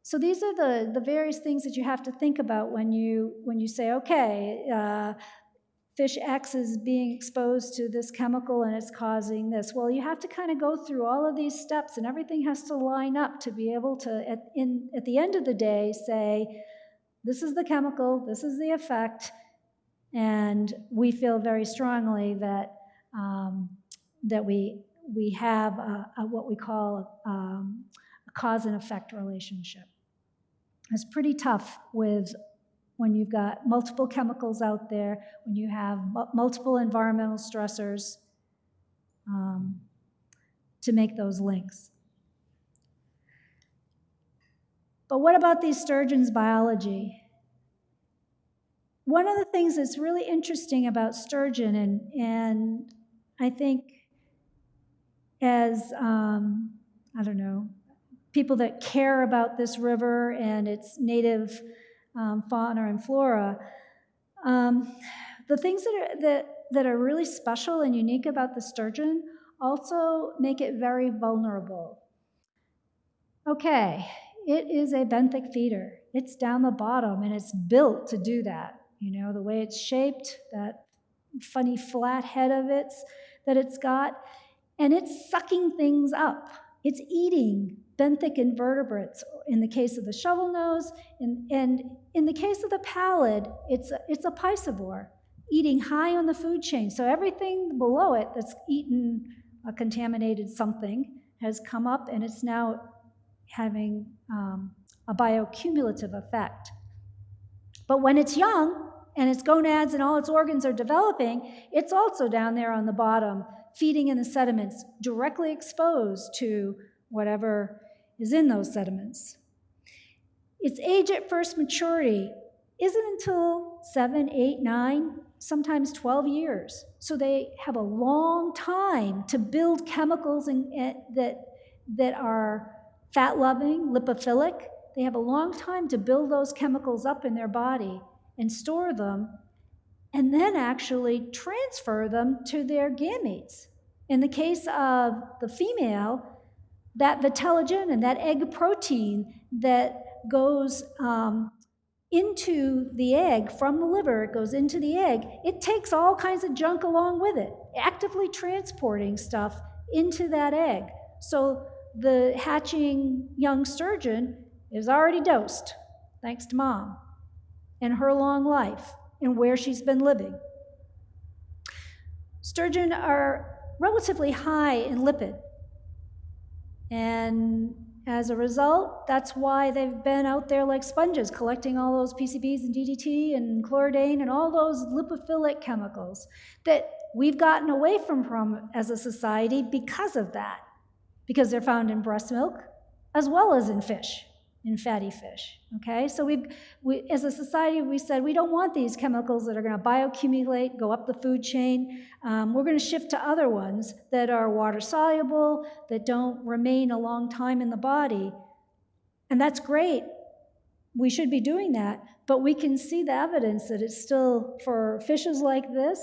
So these are the, the various things that you have to think about when you, when you say, okay, uh, fish X is being exposed to this chemical and it's causing this. Well, you have to kind of go through all of these steps and everything has to line up to be able to, at, in, at the end of the day, say, this is the chemical, this is the effect, and we feel very strongly that um, that we we have a, a, what we call um, a cause and effect relationship. It's pretty tough with when you've got multiple chemicals out there, when you have multiple environmental stressors, um, to make those links. But what about these sturgeons' biology? One of the things that's really interesting about sturgeon, and, and I think as, um, I don't know, people that care about this river and its native um, fauna and flora, um, the things that are, that, that are really special and unique about the sturgeon also make it very vulnerable. Okay, it is a benthic feeder. It's down the bottom and it's built to do that. You know, the way it's shaped, that funny flat head of it that it's got, and it's sucking things up. It's eating benthic invertebrates in the case of the shovel nose, and, and in the case of the pallid, it's a, it's a piscivore, eating high on the food chain. So everything below it that's eaten a contaminated something has come up and it's now having um, a bioaccumulative effect. But when it's young and its gonads and all its organs are developing, it's also down there on the bottom, feeding in the sediments, directly exposed to whatever is in those sediments. Its age at first maturity isn't until seven, eight, nine, sometimes 12 years. So they have a long time to build chemicals in, that, that are fat loving, lipophilic. They have a long time to build those chemicals up in their body and store them, and then actually transfer them to their gametes. In the case of the female, that vitellogen and that egg protein that goes um, into the egg from the liver, it goes into the egg, it takes all kinds of junk along with it, actively transporting stuff into that egg. So the hatching young sturgeon is already dosed, thanks to mom and her long life and where she's been living. Sturgeon are relatively high in lipid. And as a result, that's why they've been out there like sponges, collecting all those PCBs and DDT and chlordane and all those lipophilic chemicals that we've gotten away from, from as a society because of that, because they're found in breast milk as well as in fish, in fatty fish. Okay, so we, we as a society, we said we don't want these chemicals that are going to bioaccumulate, go up the food chain. Um, we're going to shift to other ones that are water soluble, that don't remain a long time in the body. And that's great. We should be doing that. But we can see the evidence that it's still, for fishes like this,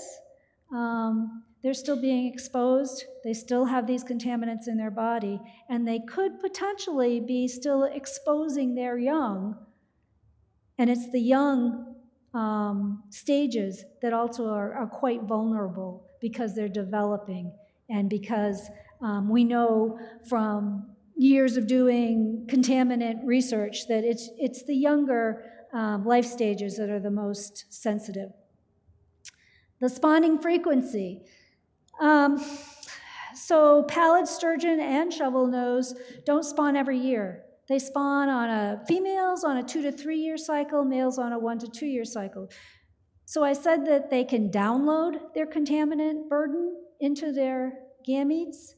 um, they're still being exposed. They still have these contaminants in their body. And they could potentially be still exposing their young. And it's the young um, stages that also are, are quite vulnerable because they're developing and because um, we know from years of doing contaminant research that it's, it's the younger um, life stages that are the most sensitive. The spawning frequency. Um, so pallid sturgeon and shovel nose don't spawn every year. They spawn on a females on a two to three year cycle, males on a one to two year cycle. So I said that they can download their contaminant burden into their gametes.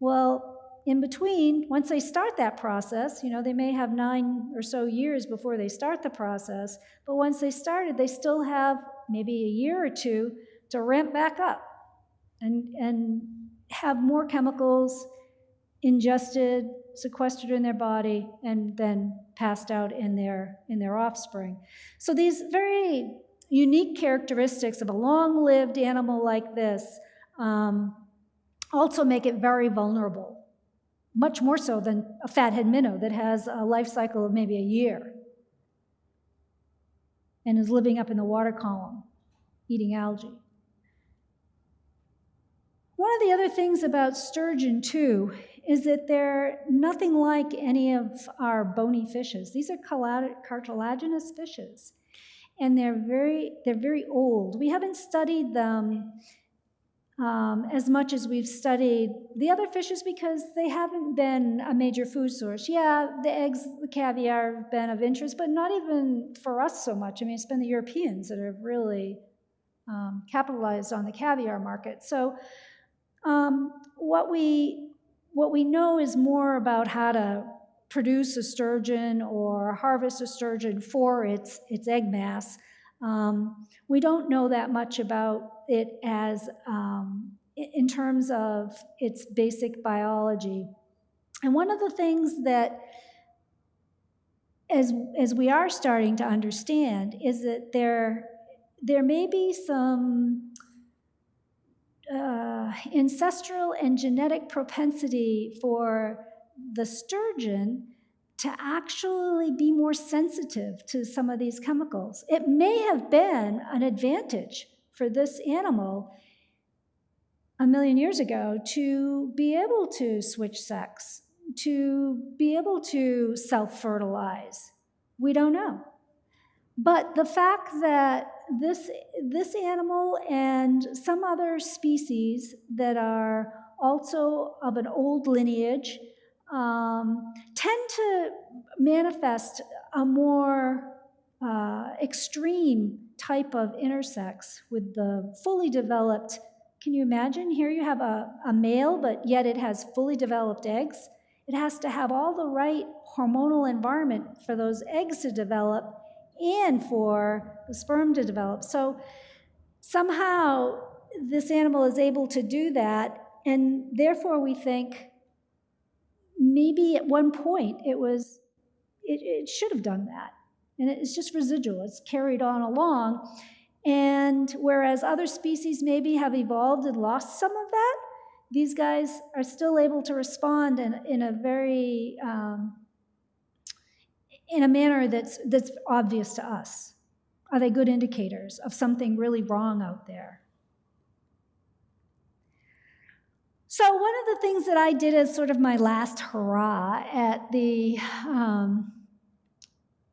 Well, in between, once they start that process, you know, they may have nine or so years before they start the process, but once they started, they still have maybe a year or two to ramp back up and, and have more chemicals ingested, sequestered in their body, and then passed out in their, in their offspring. So these very unique characteristics of a long lived animal like this um, also make it very vulnerable, much more so than a fathead minnow that has a life cycle of maybe a year and is living up in the water column eating algae. One of the other things about sturgeon, too, is that they're nothing like any of our bony fishes. These are cartilaginous fishes, and they're very they're very old. We haven't studied them um, as much as we've studied the other fishes because they haven't been a major food source. Yeah, the eggs, the caviar have been of interest, but not even for us so much. I mean, it's been the Europeans that have really um, capitalized on the caviar market. So, um, what we what we know is more about how to produce a sturgeon or harvest a sturgeon for its its egg mass. Um, we don't know that much about it as um, in terms of its basic biology. And one of the things that as, as we are starting to understand is that there, there may be some uh, ancestral and genetic propensity for the sturgeon to actually be more sensitive to some of these chemicals. It may have been an advantage for this animal a million years ago to be able to switch sex, to be able to self fertilize. We don't know. But the fact that this, this animal and some other species that are also of an old lineage um, tend to manifest a more uh, extreme type of intersex with the fully developed. Can you imagine? Here you have a, a male, but yet it has fully developed eggs. It has to have all the right hormonal environment for those eggs to develop and for the sperm to develop. So somehow this animal is able to do that, and therefore we think maybe at one point it was, it, it should have done that. And it's just residual, it's carried on along. And whereas other species maybe have evolved and lost some of that, these guys are still able to respond in, in a very, um, in a manner that's, that's obvious to us. Are they good indicators of something really wrong out there? So, one of the things that I did as sort of my last hurrah at the um,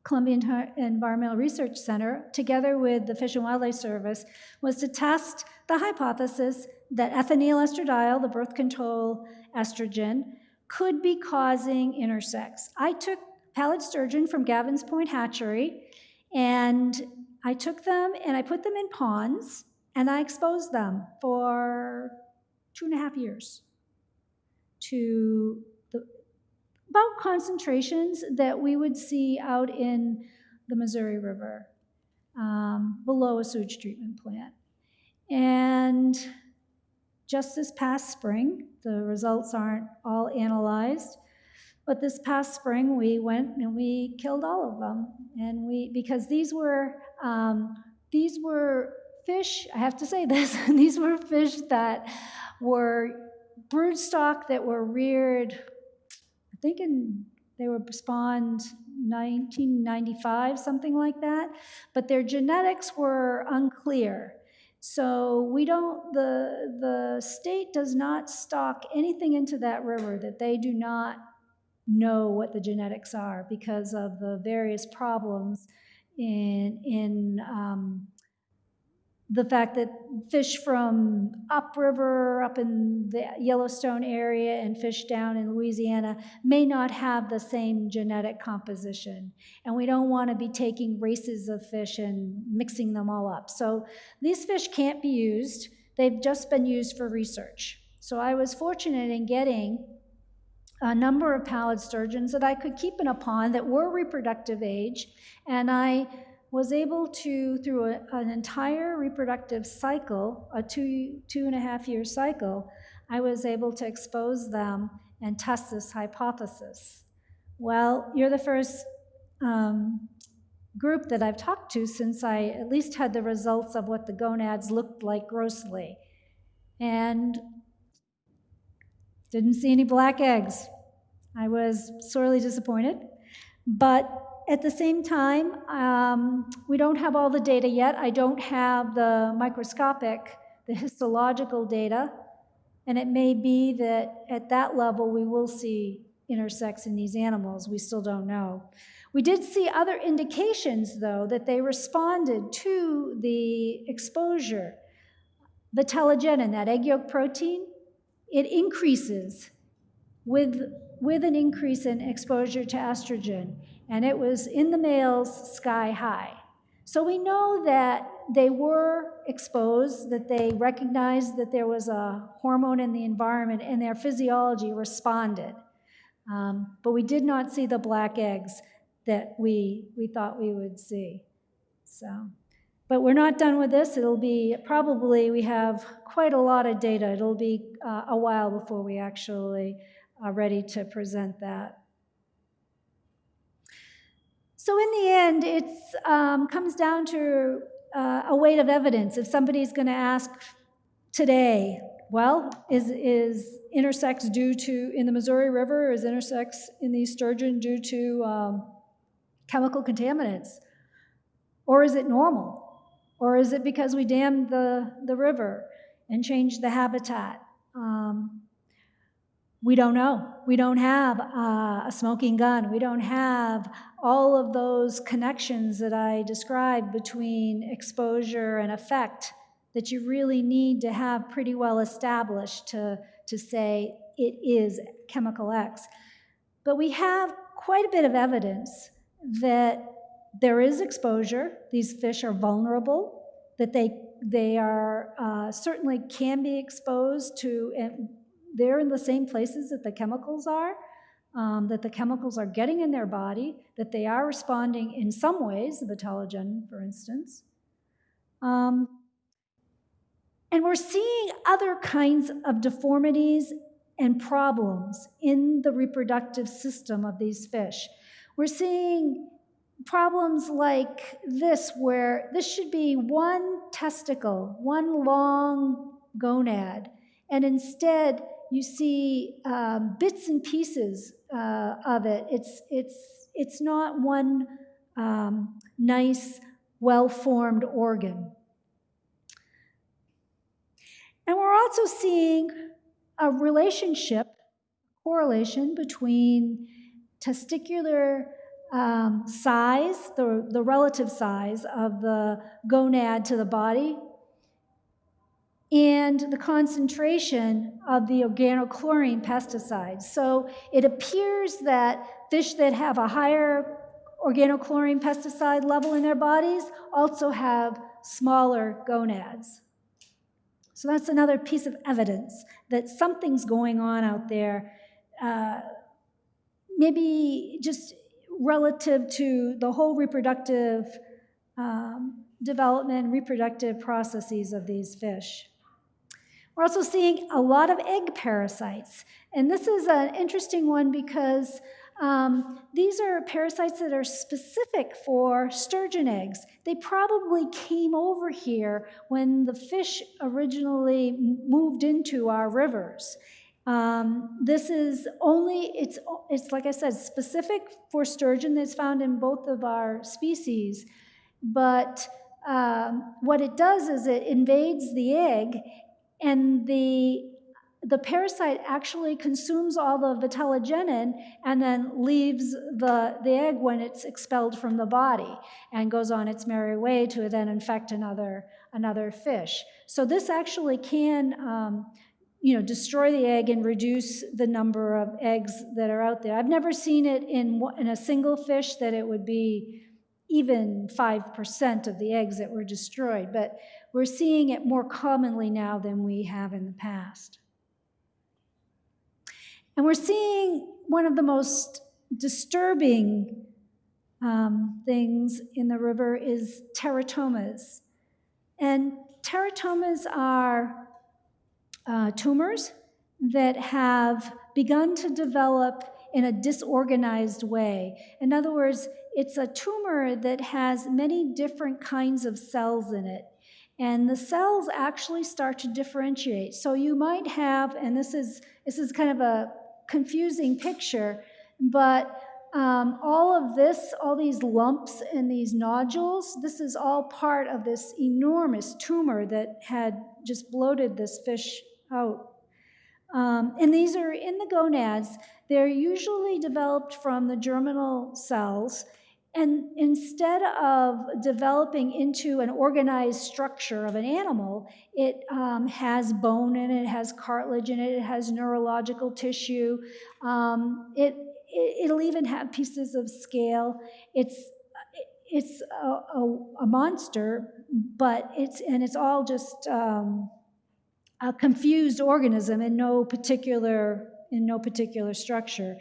Columbia Environmental Research Center, together with the Fish and Wildlife Service, was to test the hypothesis that ethinyl estradiol, the birth control estrogen, could be causing intersex. I took pallid sturgeon from Gavin's Point Hatchery, and I took them and I put them in ponds, and I exposed them for two and a half years to the, about concentrations that we would see out in the Missouri River um, below a sewage treatment plant. And just this past spring, the results aren't all analyzed, but this past spring we went and we killed all of them, and we because these were um, these were fish. I have to say this: these were fish that were broodstock that were reared, I think in, they were spawned 1995, something like that, but their genetics were unclear. So we don't, the, the state does not stock anything into that river that they do not know what the genetics are because of the various problems in, in um, the fact that fish from upriver, up in the Yellowstone area, and fish down in Louisiana may not have the same genetic composition. And we don't want to be taking races of fish and mixing them all up. So these fish can't be used, they've just been used for research. So I was fortunate in getting a number of pallid sturgeons that I could keep in a pond that were reproductive age, and I was able to, through a, an entire reproductive cycle, a two, two and a half year cycle, I was able to expose them and test this hypothesis. Well, you're the first um, group that I've talked to since I at least had the results of what the gonads looked like grossly. And didn't see any black eggs. I was sorely disappointed. But at the same time, um, we don't have all the data yet. I don't have the microscopic, the histological data. And it may be that at that level we will see intersex in these animals. We still don't know. We did see other indications, though, that they responded to the exposure. the Vitellogenin, that egg yolk protein, it increases with, with an increase in exposure to estrogen, and it was in the males sky high. So we know that they were exposed, that they recognized that there was a hormone in the environment, and their physiology responded. Um, but we did not see the black eggs that we, we thought we would see. So, but we're not done with this. It'll be probably, we have quite a lot of data. It'll be uh, a while before we actually are ready to present that. So in the end, it um, comes down to uh, a weight of evidence. If somebody's going to ask today, well, is, is intersex due to, in the Missouri River, is intersex in the sturgeon due to um, chemical contaminants? Or is it normal? Or is it because we dammed the, the river and changed the habitat? Um, we don't know. We don't have uh, a smoking gun. We don't have all of those connections that I described between exposure and effect that you really need to have pretty well established to, to say it is chemical X. But we have quite a bit of evidence that there is exposure. These fish are vulnerable, that they, they are uh, certainly can be exposed to, and they're in the same places that the chemicals are. Um, that the chemicals are getting in their body, that they are responding in some ways, the vitellogen, for instance. Um, and we're seeing other kinds of deformities and problems in the reproductive system of these fish. We're seeing problems like this, where this should be one testicle, one long gonad, and instead you see um, bits and pieces uh, of it. It's, it's, it's not one um, nice, well formed organ. And we're also seeing a relationship, correlation between testicular um, size, the, the relative size of the gonad to the body, and the concentration of the organochlorine pesticides. So it appears that fish that have a higher organochlorine pesticide level in their bodies also have smaller gonads. So that's another piece of evidence that something's going on out there, uh, maybe just relative to the whole reproductive um, development, reproductive processes of these fish. We're also seeing a lot of egg parasites. And this is an interesting one because um, these are parasites that are specific for sturgeon eggs. They probably came over here when the fish originally moved into our rivers. Um, this is only, it's, it's like I said, specific for sturgeon that's found in both of our species. But um, what it does is it invades the egg, and the the parasite actually consumes all the vitellogenin and then leaves the, the egg when it's expelled from the body and goes on its merry way to then infect another, another fish. So this actually can um, you know, destroy the egg and reduce the number of eggs that are out there. I've never seen it in, in a single fish that it would be even 5% of the eggs that were destroyed, but we're seeing it more commonly now than we have in the past. And we're seeing one of the most disturbing um, things in the river is teratomas. And teratomas are uh, tumors that have begun to develop in a disorganized way. In other words, it's a tumor that has many different kinds of cells in it. And the cells actually start to differentiate. So you might have, and this is, this is kind of a confusing picture, but um, all of this, all these lumps and these nodules, this is all part of this enormous tumor that had just bloated this fish out. Um, and these are in the gonads. They're usually developed from the germinal cells. And instead of developing into an organized structure of an animal, it um, has bone in it, it has cartilage in it, it has neurological tissue. Um, it, it, will even have pieces of scale. It's, it's a, a, a monster, but it's, and it's all just um, a confused organism in no particular, in no particular structure.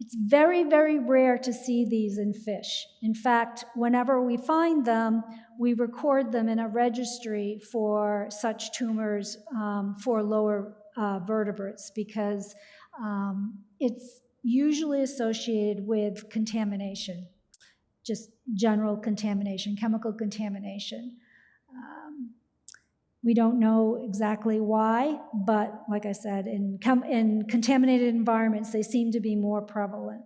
It's very, very rare to see these in fish. In fact, whenever we find them, we record them in a registry for such tumors um, for lower uh, vertebrates because um, it's usually associated with contamination, just general contamination, chemical contamination. Um, we don't know exactly why, but like I said, in, in contaminated environments, they seem to be more prevalent.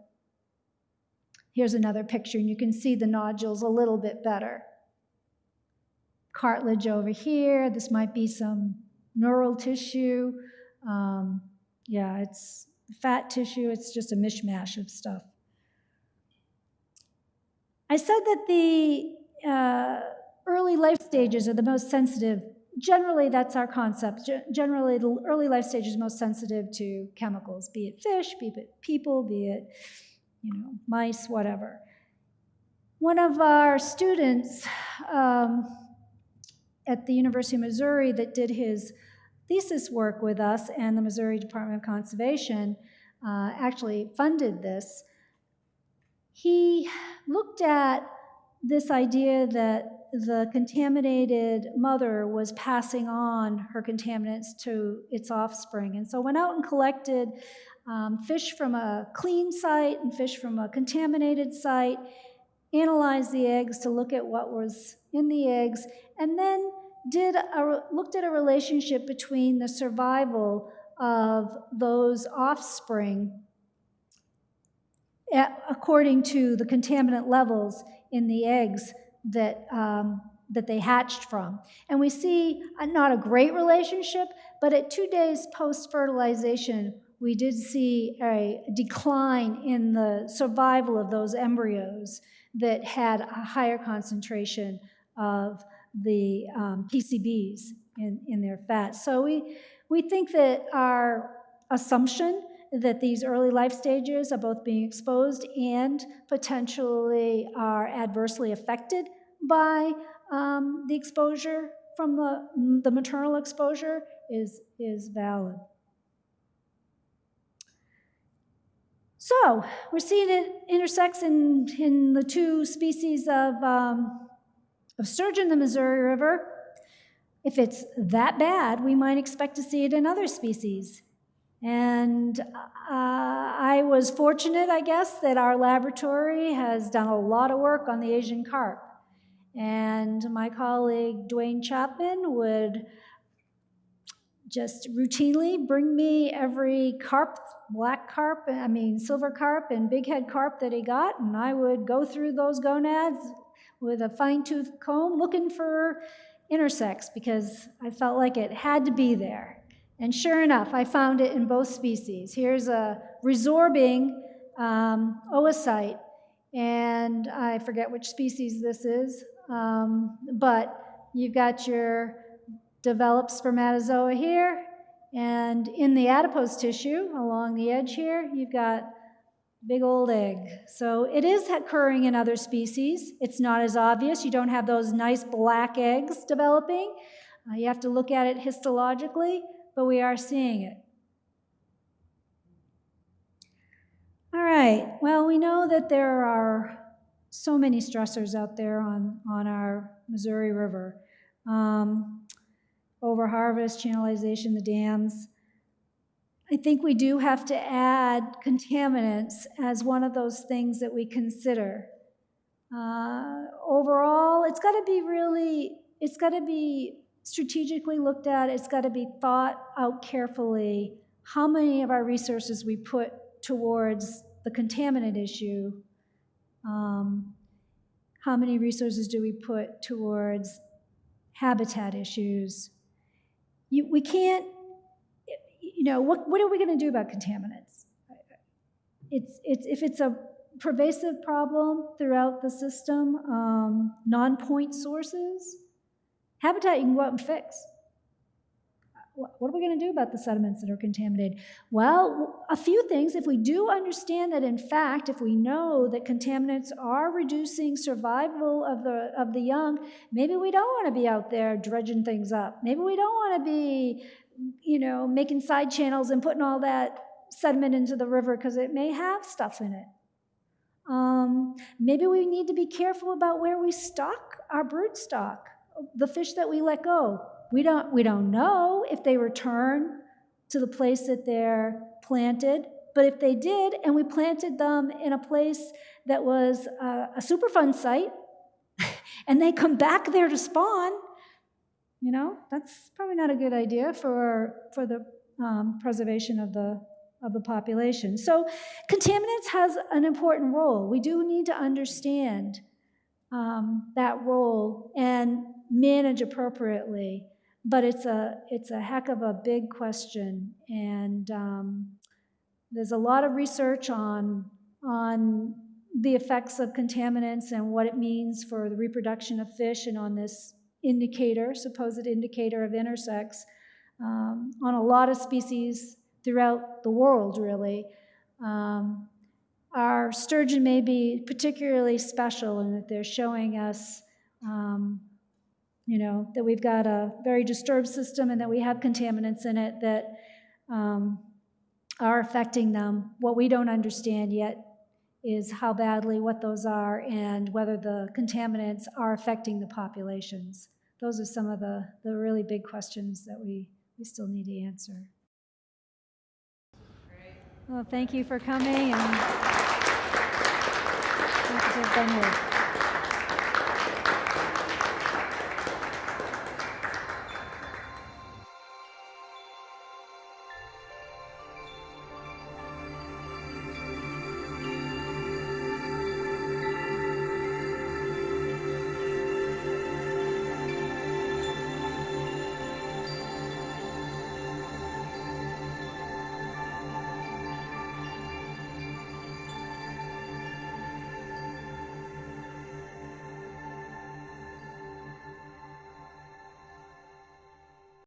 Here's another picture, and you can see the nodules a little bit better. Cartilage over here. This might be some neural tissue. Um, yeah, it's fat tissue. It's just a mishmash of stuff. I said that the uh, early life stages are the most sensitive generally that's our concept. generally, the early life stage is most sensitive to chemicals, be it fish, be it people, be it you know mice, whatever. One of our students um, at the University of Missouri that did his thesis work with us and the Missouri Department of Conservation uh, actually funded this. He looked at this idea that the contaminated mother was passing on her contaminants to its offspring. And so went out and collected um, fish from a clean site and fish from a contaminated site, analyzed the eggs to look at what was in the eggs, and then did a, looked at a relationship between the survival of those offspring at, according to the contaminant levels in the eggs that, um, that they hatched from. And we see a, not a great relationship, but at two days post fertilization, we did see a decline in the survival of those embryos that had a higher concentration of the um, PCBs in, in their fat. So we, we think that our assumption that these early life stages are both being exposed and potentially are adversely affected by um, the exposure from the, the maternal exposure is, is valid. So we're seeing it intersex in, in the two species of, um, of sturgeon in the Missouri River. If it's that bad, we might expect to see it in other species. And uh, I was fortunate, I guess, that our laboratory has done a lot of work on the Asian carp. And my colleague Duane Chapman would just routinely bring me every carp, black carp, I mean silver carp and bighead carp that he got, and I would go through those gonads with a fine-tooth comb looking for intersex because I felt like it had to be there. And sure enough, I found it in both species. Here's a resorbing um, oocyte, and I forget which species this is, um, but you've got your developed spermatozoa here, and in the adipose tissue along the edge here, you've got big old egg. So it is occurring in other species. It's not as obvious. You don't have those nice black eggs developing. Uh, you have to look at it histologically, but we are seeing it. All right, well, we know that there are so many stressors out there on, on our Missouri River. Um, over harvest, channelization, the dams. I think we do have to add contaminants as one of those things that we consider. Uh, overall, it's got to be really, it's got to be strategically looked at, it's got to be thought out carefully how many of our resources we put towards the contaminant issue um, how many resources do we put towards habitat issues? You, we can't, you know, what, what are we going to do about contaminants? It's, it's, if it's a pervasive problem throughout the system, um, non-point sources, habitat you can go out and fix. What are we going to do about the sediments that are contaminated? Well, a few things. If we do understand that, in fact, if we know that contaminants are reducing survival of the, of the young, maybe we don't want to be out there dredging things up. Maybe we don't want to be, you know, making side channels and putting all that sediment into the river because it may have stuff in it. Um, maybe we need to be careful about where we stock our brood stock, the fish that we let go. We don't, we don't know if they return to the place that they're planted, but if they did, and we planted them in a place that was a, a Superfund site, and they come back there to spawn, you know, that's probably not a good idea for, for the um, preservation of the, of the population. So contaminants has an important role. We do need to understand um, that role and manage appropriately. But it's a, it's a heck of a big question. And um, there's a lot of research on, on the effects of contaminants and what it means for the reproduction of fish and on this indicator, supposed indicator of intersex, um, on a lot of species throughout the world, really. Um, our sturgeon may be particularly special in that they're showing us, um, you know, that we've got a very disturbed system and that we have contaminants in it that um, are affecting them. What we don't understand yet is how badly what those are and whether the contaminants are affecting the populations. Those are some of the, the really big questions that we, we still need to answer. Well, thank you for coming and thank you.